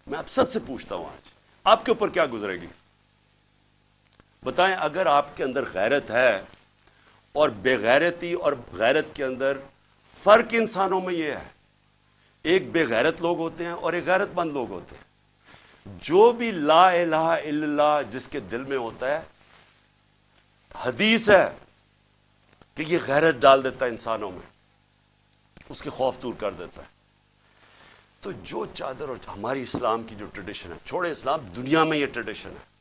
میں اب سب سے پوچھتا ہوں آج، آپ کے اوپر کیا گزرے گی؟ بتائیں اگر آپ کے اندر غیرت ہے اور بے غیرتی اور غیرت کے اندر فرق انسانوں میں یہ ہے، ایک بے غیرت لوگ ہوتے ہیں اور ایک غیرت مند لوگ ہوتے ہیں۔ جو بھی لا الہ الا اللہ جس کے دل میں ہوتا ہے، حدیث ہے کہ یہ غیرت ڈال دیتا ہے انسانوں میں، اس کے خوف دور کر دیتا ہے۔ تو جو چادر اور ہماری اسلام کی جو ٹریڈیشن ہے، چھوڑے اسلام، دنیا میں یہ ٹریڈیشن ہے۔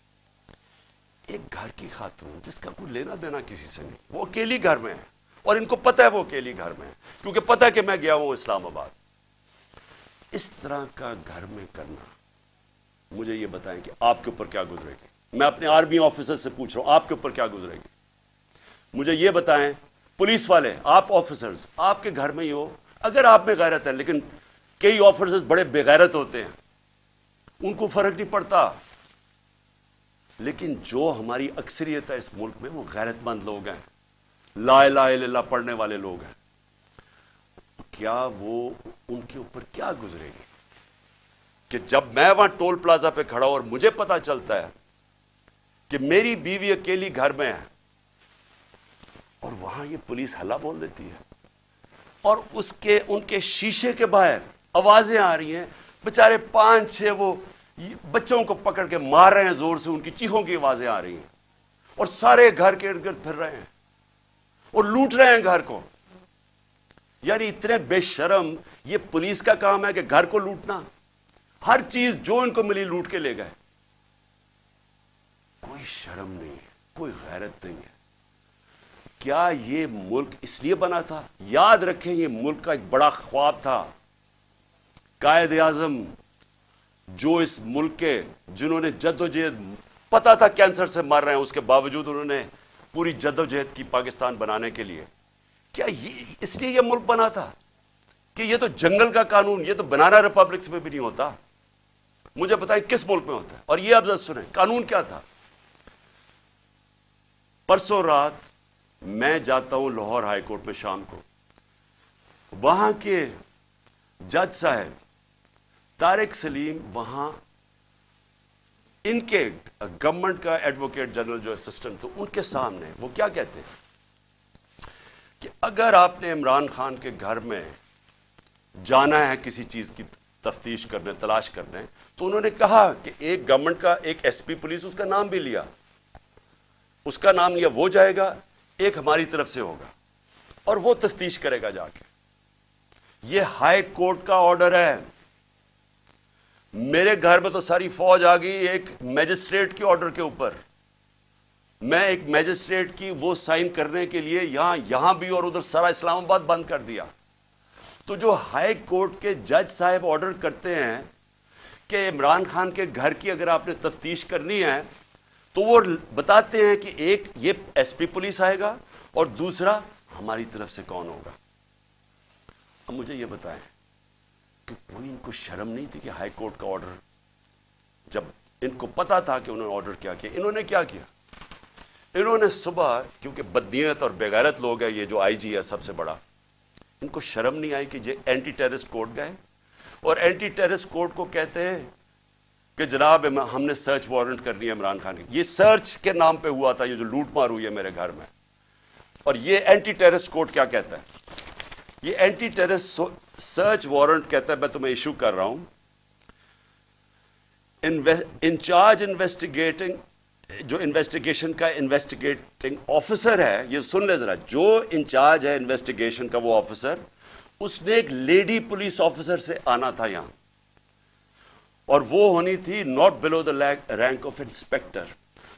ایک گھر کی خاتون، جس کا کوئی لینا دینا کسی سے نہیں، وہ اکیلی گھر میں ہے۔ اور ان کو پتہ ہے وہ اکیلی گھر میں ہے، کیونکہ پتہ ہے کہ میں گیا ہوں اسلام آباد۔ اس طرح کا گھر میں کرنا مجھے یہ بتائیں کہ آپ کے اوپر کیا گزرے گی۔ میں اپنے آرمی آفیسر سے پوچھ رہا ہوں، آپ کے اوپر کیا گزرے گی؟ مجھے یہ بتائیں، پولیس والے، آپ آفیسرز، آپ کے گھر میں ہی ہو، اگر آپ میں غیرت ہے، لیکن کئی آفیسرز بڑے بےغیرت ہوتے ہیں، ان کو فرق نہیں پڑتا۔ لیکن جو ہماری اکثریت ہے اس ملک میں، وہ غیرت مند لوگ ہیں۔ لا الہ الا اللہ پڑھنے والے لوگ ہیں۔ کیا وہ ان کے اوپر کیا گزرے گی؟ کہ جب میں وہاں ٹول پلازا پہ کھڑا ہوں اور مجھے پتا چلتا ہے کہ میری بیوی اکیلی گھر میں ہے، اور وہاں یہ پولیس ہلا بول دیتی ہے، اور اس کے، ان کے شیشے کے باہر آوازیں آ رہی ہیں بےچارے پانچ چھ وہ بچوں کو پکڑ کے مار رہے ہیں، زور سے ان کی چیخوں کی آوازیں آ رہی ہیں، اور سارے گھر کے ارد گرد پھر رہے ہیں، اور لوٹ رہے ہیں گھر کو۔ یعنی اتنے بے شرم، یہ پولیس کا کام ہے کہ گھر کو لوٹنا۔ ہر چیز جو ان کو ملی لوٹ کے لے گئے۔ کوئی شرم نہیں ہے، کوئی غیرت نہیں ہے۔ کیا یہ ملک اس لیے بنا تھا؟ یاد رکھیں، یہ ملک کا ایک بڑا خواب تھا۔ قائد اعظم جو اس ملک کے، جنہوں نے جد و جہد، پتا تھا کینسر سے مر رہے ہیں، اس کے باوجود انہوں نے پوری جد و جہد کی پاکستان بنانے کے لیے۔ کیا یہ، اس لیے یہ ملک بنا تھا کہ یہ تو جنگل کا قانون، یہ تو بنانا ریپبلکس میں بھی نہیں ہوتا؟ مجھے بتائیں کس ملک میں ہوتا ہے؟ اور یہ اب سنیں، قانون کیا تھا؟ پرسوں رات میں جاتا ہوں لاہور ہائی کورٹ میں شام کو۔ وہاں کے جج صاحب طارق سلیم، وہاں ان کے گورنمنٹ کا ایڈوکیٹ جنرل جو اسسٹنٹ تو ان کے سامنے وہ کیا کہتے ہیں؟ کہ اگر آپ نے عمران خان کے گھر میں جانا ہے کسی چیز کی تفتیش کرنے، تلاش کرنے تو انہوں نے کہا کہ ایک گورنمنٹ کا ایک ایس پی پولیس اس کا نام بھی لیا۔ اس کا نام لیا وہ جائے گا، ایک ہماری طرف سے ہوگا۔ اور وہ تفتیش کرے گا جا کے۔ یہ ہائی کورٹ کا آرڈر ہے۔ میرے گھر میں تو ساری فوج آ گئی ایک میجسٹریٹ کے آرڈر کے اوپر۔ میں ایک میجسٹریٹ کی وہ سائن کرنے کے لیے یہاں یہاں بھی اور ادھر سارا اسلام آباد بند کر دیا۔ تو جو ہائی کورٹ کے جج صاحب آرڈر کرتے ہیں کہ عمران خان کے گھر کی اگر آپ نے تفتیش کرنی ہے، تو وہ بتاتے ہیں کہ ایک یہ ایس پی پولیس آئے گا اور دوسرا ہماری طرف سے کون ہوگا۔ اب مجھے یہ بتائیں کہ کوئی ان کو شرم نہیں تھی کہ ہائی کورٹ کا آرڈر، جب ان کو پتا تھا کہ انہوں نے آرڈر کیا کیا، انہوں نے کیا کیا؟ انہوں نے صبح، کیونکہ بدنیت اور بےغیرت لوگ ہیں، یہ جو آئی جی ہے سب سے بڑا، ان کو شرم نہیں آئی کہ یہ اینٹی ٹیرس کورٹ گئے؟ اور اینٹی ٹیرس کورٹ کو کہتے ہیں کہ جناب، ہم نے سرچ وارنٹ کرنی ہے عمران خان کی۔ یہ سرچ کے نام پہ ہوا تھا، یہ جو لوٹ مار ہوئی ہے میرے گھر میں۔ اور یہ اینٹی ٹیرس کورٹ کیا کہتا ہے؟ یہ اینٹی ٹیرس سرچ وارنٹ کہتا ہے، میں تمہیں ایشو کر رہا ہوں۔ انچارج انویسٹیگیٹنگ جو انویسٹیگیشن کا انویسٹیگیٹنگ آفیسر ہے، یہ سن لے ذرا، جو انچارج ہے انویسٹیگیشن کا وہ آفیسر اس نے ایک لیڈی پولیس آفیسر سے آنا تھا یہاں۔ اور وہ ہونی تھی not below the rank of inspector.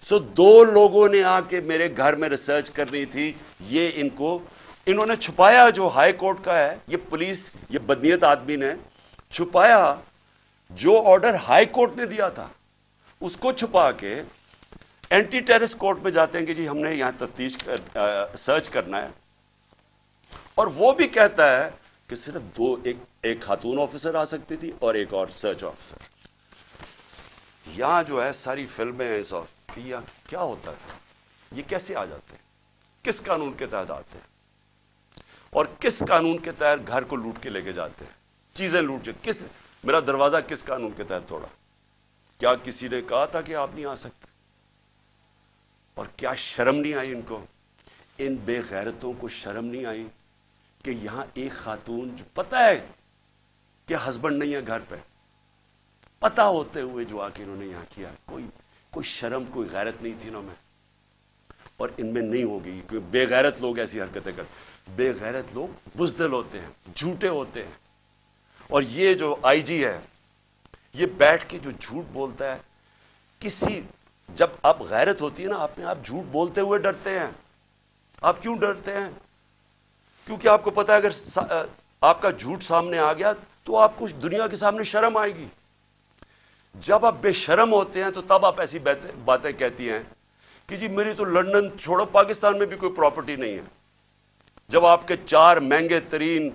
So دو لوگوں نے آ کے میرے گھر میں ریسرچ کرنی تھی۔ یہ ان کو انہوں نے چھپایا جو ہائی کورٹ کا ہے، یہ پولیس، یہ بدنیت آدمی نے چھپایا جو آرڈر ہائی کورٹ نے دیا تھا۔ اس کو چھپا کے اینٹی ٹیرس کورٹ میں جاتے ہیں کہ جی ہم نے یہاں تفتیش کر سرچ کرنا ہے۔ اور وہ بھی کہتا ہے کہ صرف دو، ایک ایک خاتون آفیسر آ سکتی تھی اور ایک اور سرچ آفیسر یہاں جو ہے ساری فلمیں ہیں کہ یہ کیا ہوتا ہے؟ یہ کیسے آ جاتے ہیں؟ کس قانون کے تحت آتے ہیں؟ اور کس قانون کے تحت گھر کو لوٹ کے لے کے جاتے ہیں؟ چیزیں لوٹ کے کس، میرا دروازہ کس قانون کے تحت توڑا؟ کیا کسی نے کہا تھا کہ آپ نہیں آ سکتے؟ اور کیا شرم نہیں آئی ان کو؟ ان بے غیرتوں کو شرم نہیں آئی؟ کہ یہاں ایک خاتون جو پتا ہے کہ ہسبینڈ نہیں ہے گھر پہ پتا ہوتے ہوئے جو آ کے انہوں نے یہاں کیا، کوئی کوئی شرم، کوئی غیرت نہیں تھی انہوں میں۔ اور ان میں نہیں ہوگی کیونکہ بے غیرت لوگ ایسی حرکتیں کرتے۔ بے غیرت لوگ بزدل ہوتے ہیں، جھوٹے ہوتے ہیں۔ اور یہ جو آئی جی ہے، یہ بیٹھ کے جو جھوٹ بولتا ہے، کسی، جب آپ غیرت ہوتی ہے نا آپ نے آپ جھوٹ بولتے ہوئے ڈرتے ہیں۔ آپ کیوں ڈرتے ہیں؟ کیونکہ آپ کو پتا ہے اگر آپ کا جھوٹ سامنے آ گیا تو آپ کچھ دنیا کے سامنے شرم آئے گی۔ جب آپ بے شرم ہوتے ہیں تو تب آپ ایسی باتیں کہتی ہیں کہ جی میری تو لندن چھوڑو، پاکستان میں بھی کوئی پراپرٹی نہیں ہے۔ جب آپ کے چار مہنگے ترین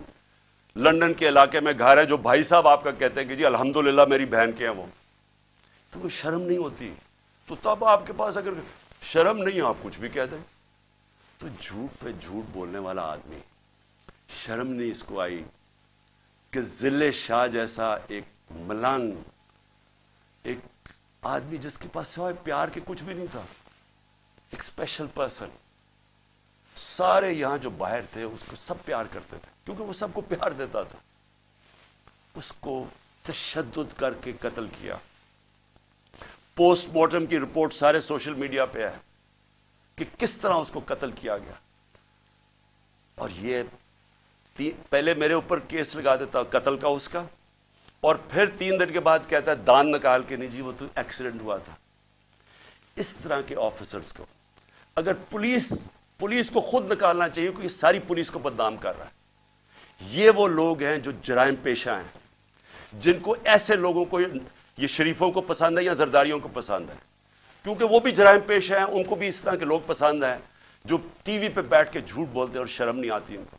لنڈن کے علاقے میں گھر ہے جو بھائی صاحب آپ کا کہتے ہیں کہ جی الحمدللہ میری بہن کے ہیں وہ۔ تو وہ شرم نہیں ہوتی۔ تو تب آپ کے پاس اگر شرم نہیں آپ کچھ بھی کہہ دیں تو جھوٹ پہ جھوٹ بولنے والا آدمی شرم نہیں اس کو آئی کہ ضلع شاہ جیسا ایک ملنگ، ایک آدمی جس کے پاس سوائے پیار کے کچھ بھی نہیں تھا، ایک اسپیشل پرسن سارے یہاں جو باہر تھے، اس کو سب پیار کرتے تھے، کیونکہ وہ سب کو پیار دیتا تھا۔ اس کو تشدد کر کے قتل کیا۔ پوسٹ مارٹم کی رپورٹ سارے سوشل میڈیا پہ ہے کہ کس طرح اس کو قتل کیا گیا۔ اور یہ پہلے میرے اوپر کیس لگا دیتا قتل کا اس کا، اور پھر تین دن کے بعد کہتا ہے، دان نکال کے نہیں جی وہ تو ایکسیڈنٹ ہوا تھا۔ اس طرح کے آفیسرز کو، اگر پولیس پولیس کو خود نکالنا چاہیے، کیونکہ ساری پولیس کو بدنام کر رہا ہے۔ یہ وہ لوگ ہیں جو جرائم پیشہ ہیں، جن کو ایسے لوگوں کو، یہ شریفوں کو پسند ہے یا زرداریوں کو پسند ہے۔ کیونکہ وہ بھی جرائم پیشہ ہیں، ان کو بھی اس طرح کے لوگ پسند ہیں جو ٹی وی پہ بیٹھ کے جھوٹ بولتے ہیں اور شرم نہیں آتی ان کو۔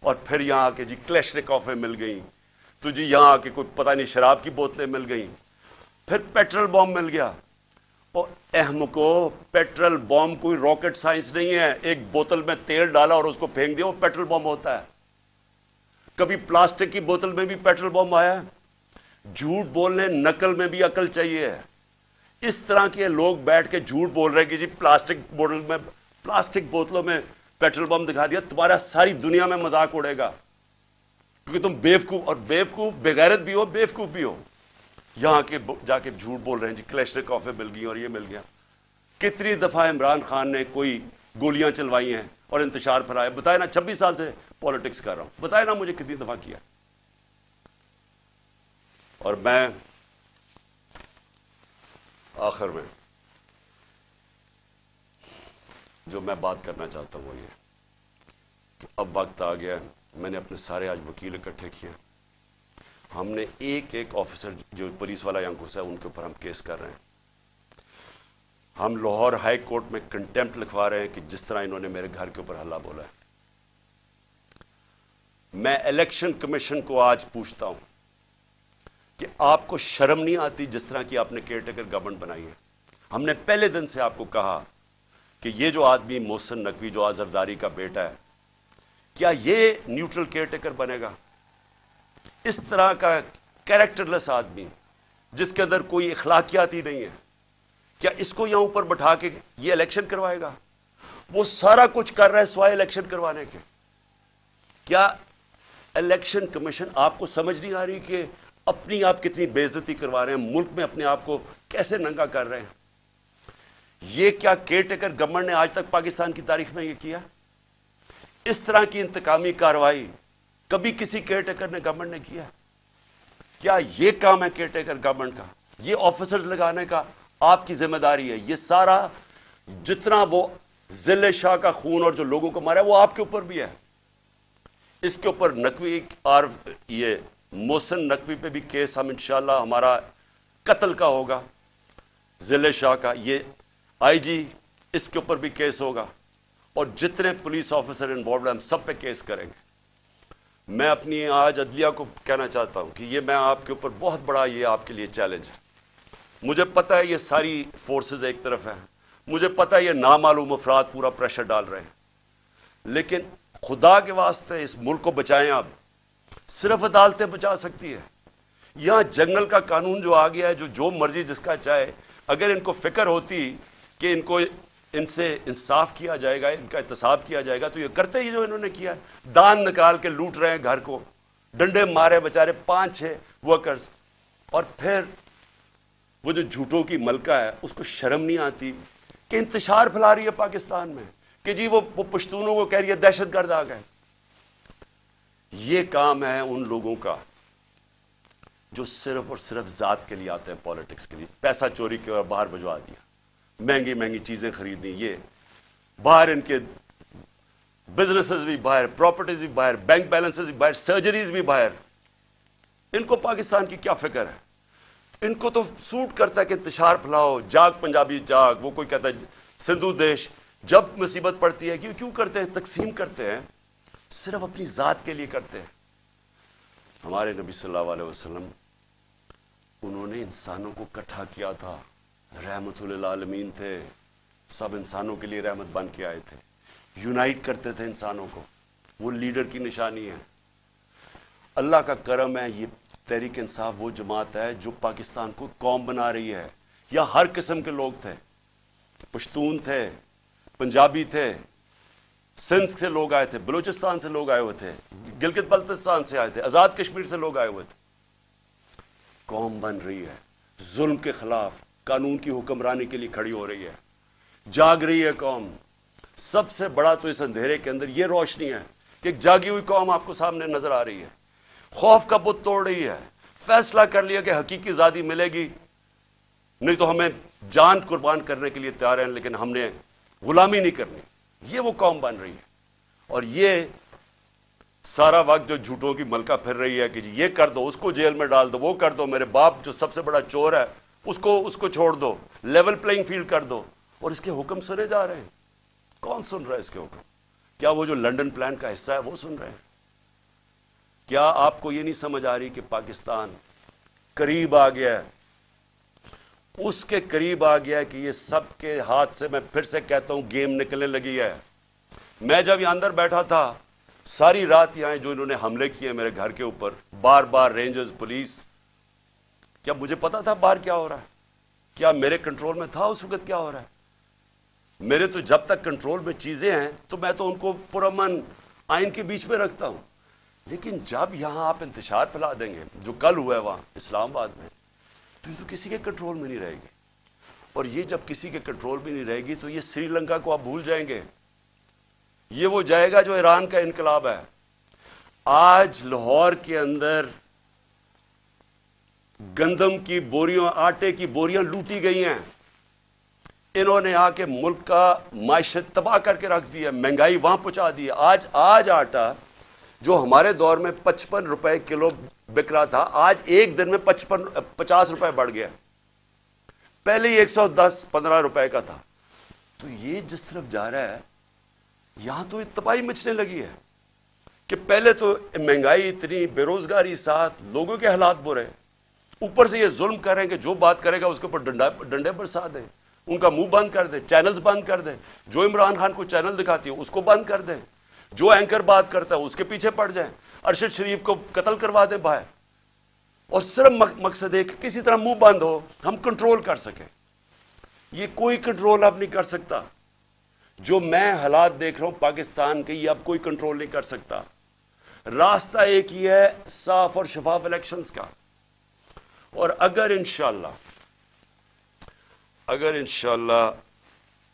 اور پھر یہاں آ کے جی کلیش کافے مل گئیں۔ تو جی یہاں آ کے کوئی پتہ نہیں شراب کی بوتلیں مل گئیں۔ پھر پیٹرول بام مل گیا۔ اور اہم کو پیٹرول بام کوئی راکٹ سائنس نہیں ہے۔ ایک بوتل میں تیل ڈالا اور اس کو پھینک دیا، وہ پیٹرول بام ہوتا ہے۔ کبھی پلاسٹک کی بوتل میں بھی پیٹرول بم آیا جھوٹ بولنے، نقل میں بھی عقل چاہیے اس طرح کے لوگ بیٹھ کے جھوٹ بول رہے کہ جی پلاسٹک بوتل میں، پلاسٹک بوتلوں میں پیٹرول بم دکھا دیا، تمہارا ساری دنیا میں مذاق اڑے گا۔ کیونکہ تم بیوقوف اور بیوقوف، بغیرت بھی ہو، بیوقوف بھی ہو۔ یہاں کے جا کے جھوٹ بول رہے ہیں جی کلیشر کافے مل گئی اور یہ مل گیا۔ کتنی دفعہ عمران خان نے کوئی گولیاں چلوائی ہیں اور انتشار پھیلایا بتائے نا، چھبیس سال سے پالیٹکس کر رہا ہوں۔ بتائے نا مجھے کتنی دفعہ کیا۔ اور میں آخر میں جو میں بات کرنا چاہتا ہوں وہ یہ کہ اب وقت آ گیا میں نے اپنے سارے آج وکیل اکٹھے کیے ہم نے ایک ایک آفیسر جو پولیس والا یہاں گھسا ہے، ان کے اوپر ہم کیس کر رہے ہیں۔ ہم لاہور ہائی کورٹ میں کنٹمپٹ لکھوا رہے ہیں کہ جس طرح انہوں نے میرے گھر کے اوپر ہلا بولا ہے۔ میں الیکشن کمیشن کو آج پوچھتا ہوں کہ آپ کو شرم نہیں آتی جس طرح کی آپ نے کیئر ٹیکر گورنمنٹ بنائی ہے؟ ہم نے پہلے دن سے آپ کو کہا کہ یہ جو آدمی محسن نقوی، جو آزرداری کا بیٹا ہے، کیا یہ نیوٹرل کیئر ٹیکر بنے گا؟ اس طرح کا کیریکٹر لیس آدمی جس کے اندر کوئی اخلاقیات ہی نہیں ہے، کیا اس کو یہاں اوپر بٹھا کے یہ الیکشن کروائے گا؟ وہ سارا کچھ کر رہا ہے سوائے الیکشن کروانے کے۔ کیا الیکشن کمیشن آپ کو سمجھ نہیں آ رہی کہ اپنی آپ کتنی بےزتی کروا رہے ہیں، ملک میں اپنے آپ کو کیسے ننگا کر رہے ہیں؟ یہ کیا کیئر ٹیکر گورنمنٹ نے آج تک پاکستان کی تاریخ میں یہ کیا؟ اس طرح کی انتقامی کاروائی کبھی کسی کیئر ٹیکر نے گورنمنٹ نے کیا؟ کیا یہ کام ہے کیئر ٹیکر گورنمنٹ کا؟ یہ آفیسرز لگانے کا آپ کی ذمہ داری ہے۔ یہ سارا جتنا وہ ضلع شاہ کا خون اور جو لوگوں کو مارا ہے وہ آپ کے اوپر بھی ہے۔ اس کے اوپر نقوی اور یہ موسن نقوی پہ بھی کیس ہم انشاءاللہ ہمارا قتل کا ہوگا۔ ضلع شاہ کا یہ آئی جی اس کے اوپر بھی کیس ہوگا۔ اور جتنے پولیس آفیسر انوالوڈ ہیں، ہم سب پہ کیس کریں گے۔ میں اپنی آج عدلیہ کو کہنا چاہتا ہوں کہ یہ میں آپ کے اوپر بہت بڑا یہ آپ کے لیے چیلنج ہے۔ مجھے پتا ہے یہ ساری فورسز ایک طرف ہیں۔ مجھے پتا ہے یہ نامعلوم افراد پورا پریشر ڈال رہے ہیں۔ لیکن خدا کے واسطے اس ملک کو بچائیں آپ، صرف عدالتیں بچا سکتی ہے۔ یہاں جنگل کا قانون جو آ گیا ہے، جو جو مرضی جس کا چاہے، اگر ان کو فکر ہوتی کہ ان کو ان سے انصاف کیا جائے گا، ان کا احتساب کیا جائے گا، تو یہ کرتے ہی جو انہوں نے کیا دان نکال کے لوٹ رہے ہیں گھر کو۔ ڈنڈے مارے بچارے پانچ چھ ورکرز اور پھر وہ جو جھوٹوں کی ملکہ ہے، اس کو شرم نہیں آتی کہ انتشار پھیلا رہی ہے پاکستان میں، کہ جی وہ پشتونوں کو کہہ رہی ہے دہشت گرد آ گئے۔ یہ کام ہے ان لوگوں کا جو صرف اور صرف ذات کے لیے آتے ہیں پالیٹکس کے لیے۔ پیسہ چوری کے اور باہر بجوا دیا۔ مہنگی مہنگی چیزیں خریدنی، یہ باہر ان کے بزنسز بھی باہر پراپرٹیز بھی باہر بینک بیلنسز بھی باہر سرجریز بھی باہر۔ ان کو پاکستان کی کیا فکر ہے؟ ان کو تو سوٹ کرتا ہے کہ انتشار پھیلاؤ، جاگ پنجابی جاگ، وہ کوئی کہتا ہے سندھو دیش۔ جب مصیبت پڑتی ہے، کیوں کیوں کرتے ہیں؟ تقسیم کرتے ہیں۔ صرف اپنی ذات کے لیے کرتے ہیں۔ ہمارے نبی صلی اللہ علیہ وسلم، انہوں نے انسانوں کو کٹھا کیا تھا۔ رحمت عالمین تھے، سب انسانوں کے لیے رحمت بن کے آئے تھے۔ یونائٹ کرتے تھے انسانوں کو۔ وہ لیڈر کی نشانی ہے۔ اللہ کا کرم ہے، یہ تحریک انصاف وہ جماعت ہے جو پاکستان کو قوم بنا رہی ہے۔ یا ہر قسم کے لوگ تھے۔ پشتون تھے، پنجابی تھے۔ سندھ سے لوگ آئے تھے، بلوچستان سے لوگ آئے ہوئے تھے۔ گلگت بلتستان سے آئے تھے، آزاد کشمیر سے لوگ آئے ہوئے تھے۔ قوم بن رہی ہے۔ ظلم کے خلاف قانون کی حکمرانی کے لیے کھڑی ہو رہی ہے۔ جاگ رہی ہے قوم۔ سب سے بڑا تو اس اندھیرے کے اندر یہ روشنی ہے کہ ایک جاگی ہوئی قوم آپ کو سامنے نظر آ رہی ہے۔ خوف کا بت توڑ رہی ہے۔ فیصلہ کر لیا کہ حقیقی زادی ملے گی۔ نہیں تو ہمیں جان قربان کرنے کے لیے تیار ہیں، لیکن ہم نے غلامی نہیں کرنی۔ یہ وہ قوم بن رہی ہے۔ اور یہ سارا وقت جو جھوٹوں کی ملکہ پھر رہی ہے کہ جی یہ کر دو، اس کو جیل میں ڈال دو، وہ کر دو، میرے باپ جو سب سے بڑا چور ہے اس کو اس کو چھوڑ دو، لیول پلئنگ فیلڈ کر دو۔ اور اس کے حکم سنے جا رہے ہیں۔ کون سن رہا ہے اس کے حکم؟ کیا وہ جو لنڈن پلان کا حصہ ہے وہ سن رہے ہیں؟ کیا آپ کو یہ نہیں سمجھ آ رہی کہ پاکستان قریب آ گیا ہے؟ اس کے قریب آ گیا کہ یہ سب کے ہاتھ سے میں پھر سے کہتا ہوں، گیم نکلنے لگی ہے۔ میں جب یہاں اندر بیٹھا تھا، ساری رات یہاں جو انہوں نے حملے کیے میرے گھر کے اوپر، بار بار رینجرز، پولیس کیا مجھے پتا تھا بار کیا ہو رہا ہے؟ کیا میرے کنٹرول میں تھا اس وقت کیا ہو رہا ہے؟ میرے تو جب تک کنٹرول میں چیزیں ہیں تو میں تو ان کو پرامن آئین کے بیچ میں رکھتا ہوں۔ لیکن جب یہاں آپ انتشار پھیلا دیں گے، جو کل ہوا ہے وہاں، اسلام آباد میں، تو یہ تو کسی کے کنٹرول میں نہیں رہے گی۔ اور یہ جب کسی کے کنٹرول میں نہیں رہے گی تو یہ سری لنکا کو آپ بھول جائیں گے۔ یہ وہ جائے گا جو ایران کا انقلاب ہے۔ آج لاہور کے اندر گندم کی بوریاں، آٹے کی بوریاں لوٹی گئی ہیں۔ انہوں نے آ کے ملک کا معیشت تباہ کر کے رکھ دیا، مہنگائی وہاں پہنچا دی۔ آج آج آٹا جو ہمارے دور میں پچپن روپے کلو بک رہا تھا، آج ایک دن میں پچپن، پچاس روپے بڑھ گیا۔ پہلے ہی ایک سو دس، پندرہ روپے کا تھا۔ تو یہ جس طرف جا رہا ہے، یہاں تو تباہی مچنے لگی ہے کہ پہلے تو مہنگائی اتنی، بے روزگاری ساتھ، لوگوں کے حالات برے۔ اوپر سے یہ ظلم کریں کہ جو بات کرے گا اس کے اوپر ڈنڈے برسا دیں۔ ان کا منہ بند کر دیں، چینلز بند کر دیں۔ جو عمران خان کو چینل دکھاتی ہے، اس کو بند کر دیں۔ جو اینکر بات کرتا ہے، اس کے پیچھے پڑ جائیں۔ ارشد شریف کو قتل کروا دیں باہر۔ اور صرف مقصد ہے کہ کسی طرح منہ بند ہو، ہم کنٹرول کر سکیں۔ یہ کوئی کنٹرول اب نہیں کر سکتا۔ جو میں حالات دیکھ رہا ہوں پاکستان کے، یہ اب کوئی کنٹرول نہیں کر سکتا۔ راستہ ایک ہی ہے، صاف اور شفاف الیکشنز کا۔ اور اگر انشاءاللہ اگر انشاءاللہ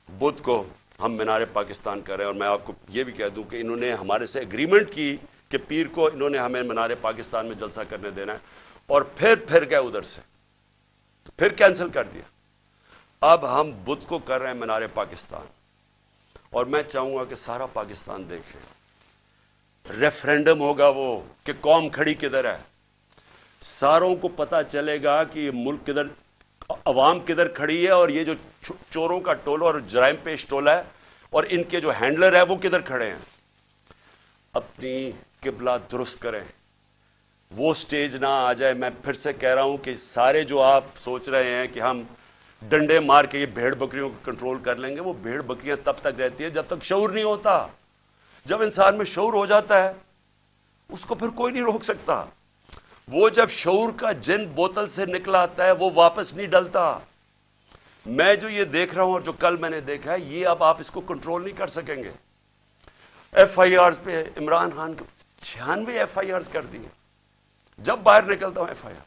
بدھ کو ہم مینار پاکستان کر رہے ہیں اور میں آپ کو یہ بھی کہہ دوں کہ انہوں نے ہمارے سے اگریمنٹ کی کہ پیر کو انہوں نے ہمیں مینار پاکستان میں جلسہ کرنے دینا ہے اور پھر پھر گئے ادھر سے، پھر کینسل کر دیا۔ اب ہم بدھ کو کر رہے ہیں مینار پاکستان۔ اور میں چاہوں گا کہ سارا پاکستان دیکھے۔ ریفرینڈم ہوگا وہ کہ قوم کھڑی کدھر ہے؟ ساروں کو پتا چلے گا کہ یہ ملک کدھر عوام کدھر کھڑی ہے اور یہ جو چوروں کا ٹولو اور جرائم پیش ٹولا ہے اور ان کے جو ہینڈلر ہے وہ کدھر کھڑے ہیں؟ اپنی قبلہ درست کریں۔ وہ سٹیج نہ آ جائے۔ میں پھر سے کہہ رہا ہوں کہ سارے جو آپ سوچ رہے ہیں کہ ہم ڈنڈے مار کے یہ بھیڑ بکریوں کو کنٹرول کر لیں گے، وہ بھیڑ بکریاں تب تک رہتی ہیں جب تک شعور نہیں ہوتا۔ جب انسان میں شعور ہو جاتا ہے، اس کو پھر کوئی نہیں روک سکتا۔ وہ جب شعور کا جن بوتل سے نکلا آتا ہے، وہ واپس نہیں ڈلتا۔ میں جو یہ دیکھ رہا ہوں اور جو کل میں نے دیکھا ہے، یہ اب آپ اس کو کنٹرول نہیں کر سکیں گے۔ ایف آئی آر پہ عمران خان کو چھیانوے ایف آئی آر کر دیے۔ جب باہر نکلتا ہوں ایف آئی آر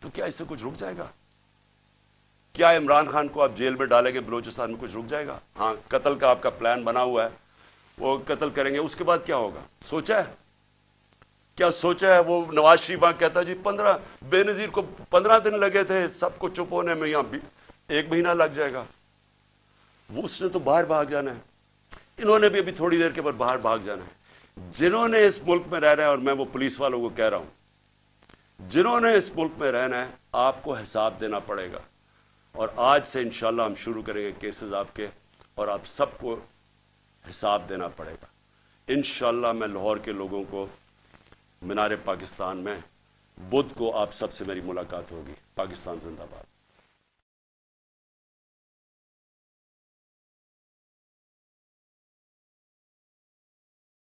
تو کیا اس سے کچھ رک جائے گا؟ کیا عمران خان کو آپ جیل میں ڈالیں گے، بلوچستان میں کچھ رک جائے گا؟ ہاں قتل کا آپ کا پلان بنا ہوا ہے۔ وہ قتل کریں گے، اس کے بعد کیا ہوگا؟ سوچا ہے؟ کیا سوچا ہے وہ نواز شریف کہتا جی پندرہ، بے نظیر کو پندرہ دن لگے تھے، سب کو چپ ہونے میں یہاں ایک مہینہ لگ جائے گا۔ وہ اس نے تو باہر بھاگ جانا ہے۔ انہوں نے بھی ابھی تھوڑی دیر کے بعد باہر بھاگ جانا ہے۔ جنہوں نے اس ملک میں رہ رہا ہے، اور میں وہ پولیس والوں کو کہہ رہا ہوں، جنہوں نے اس ملک میں رہنا ہے، آپ کو حساب دینا پڑے گا۔ اور آج سے انشاءاللہ ہم شروع کریں گے کیسز آپ کے، اور آپ سب کو حساب دینا پڑے گا۔ انشاءاللہ میں لاہور کے لوگوں کو مینار پاکستان میں بدھ کو آپ سب سے میری ملاقات ہوگی پاکستان زندہ باد۔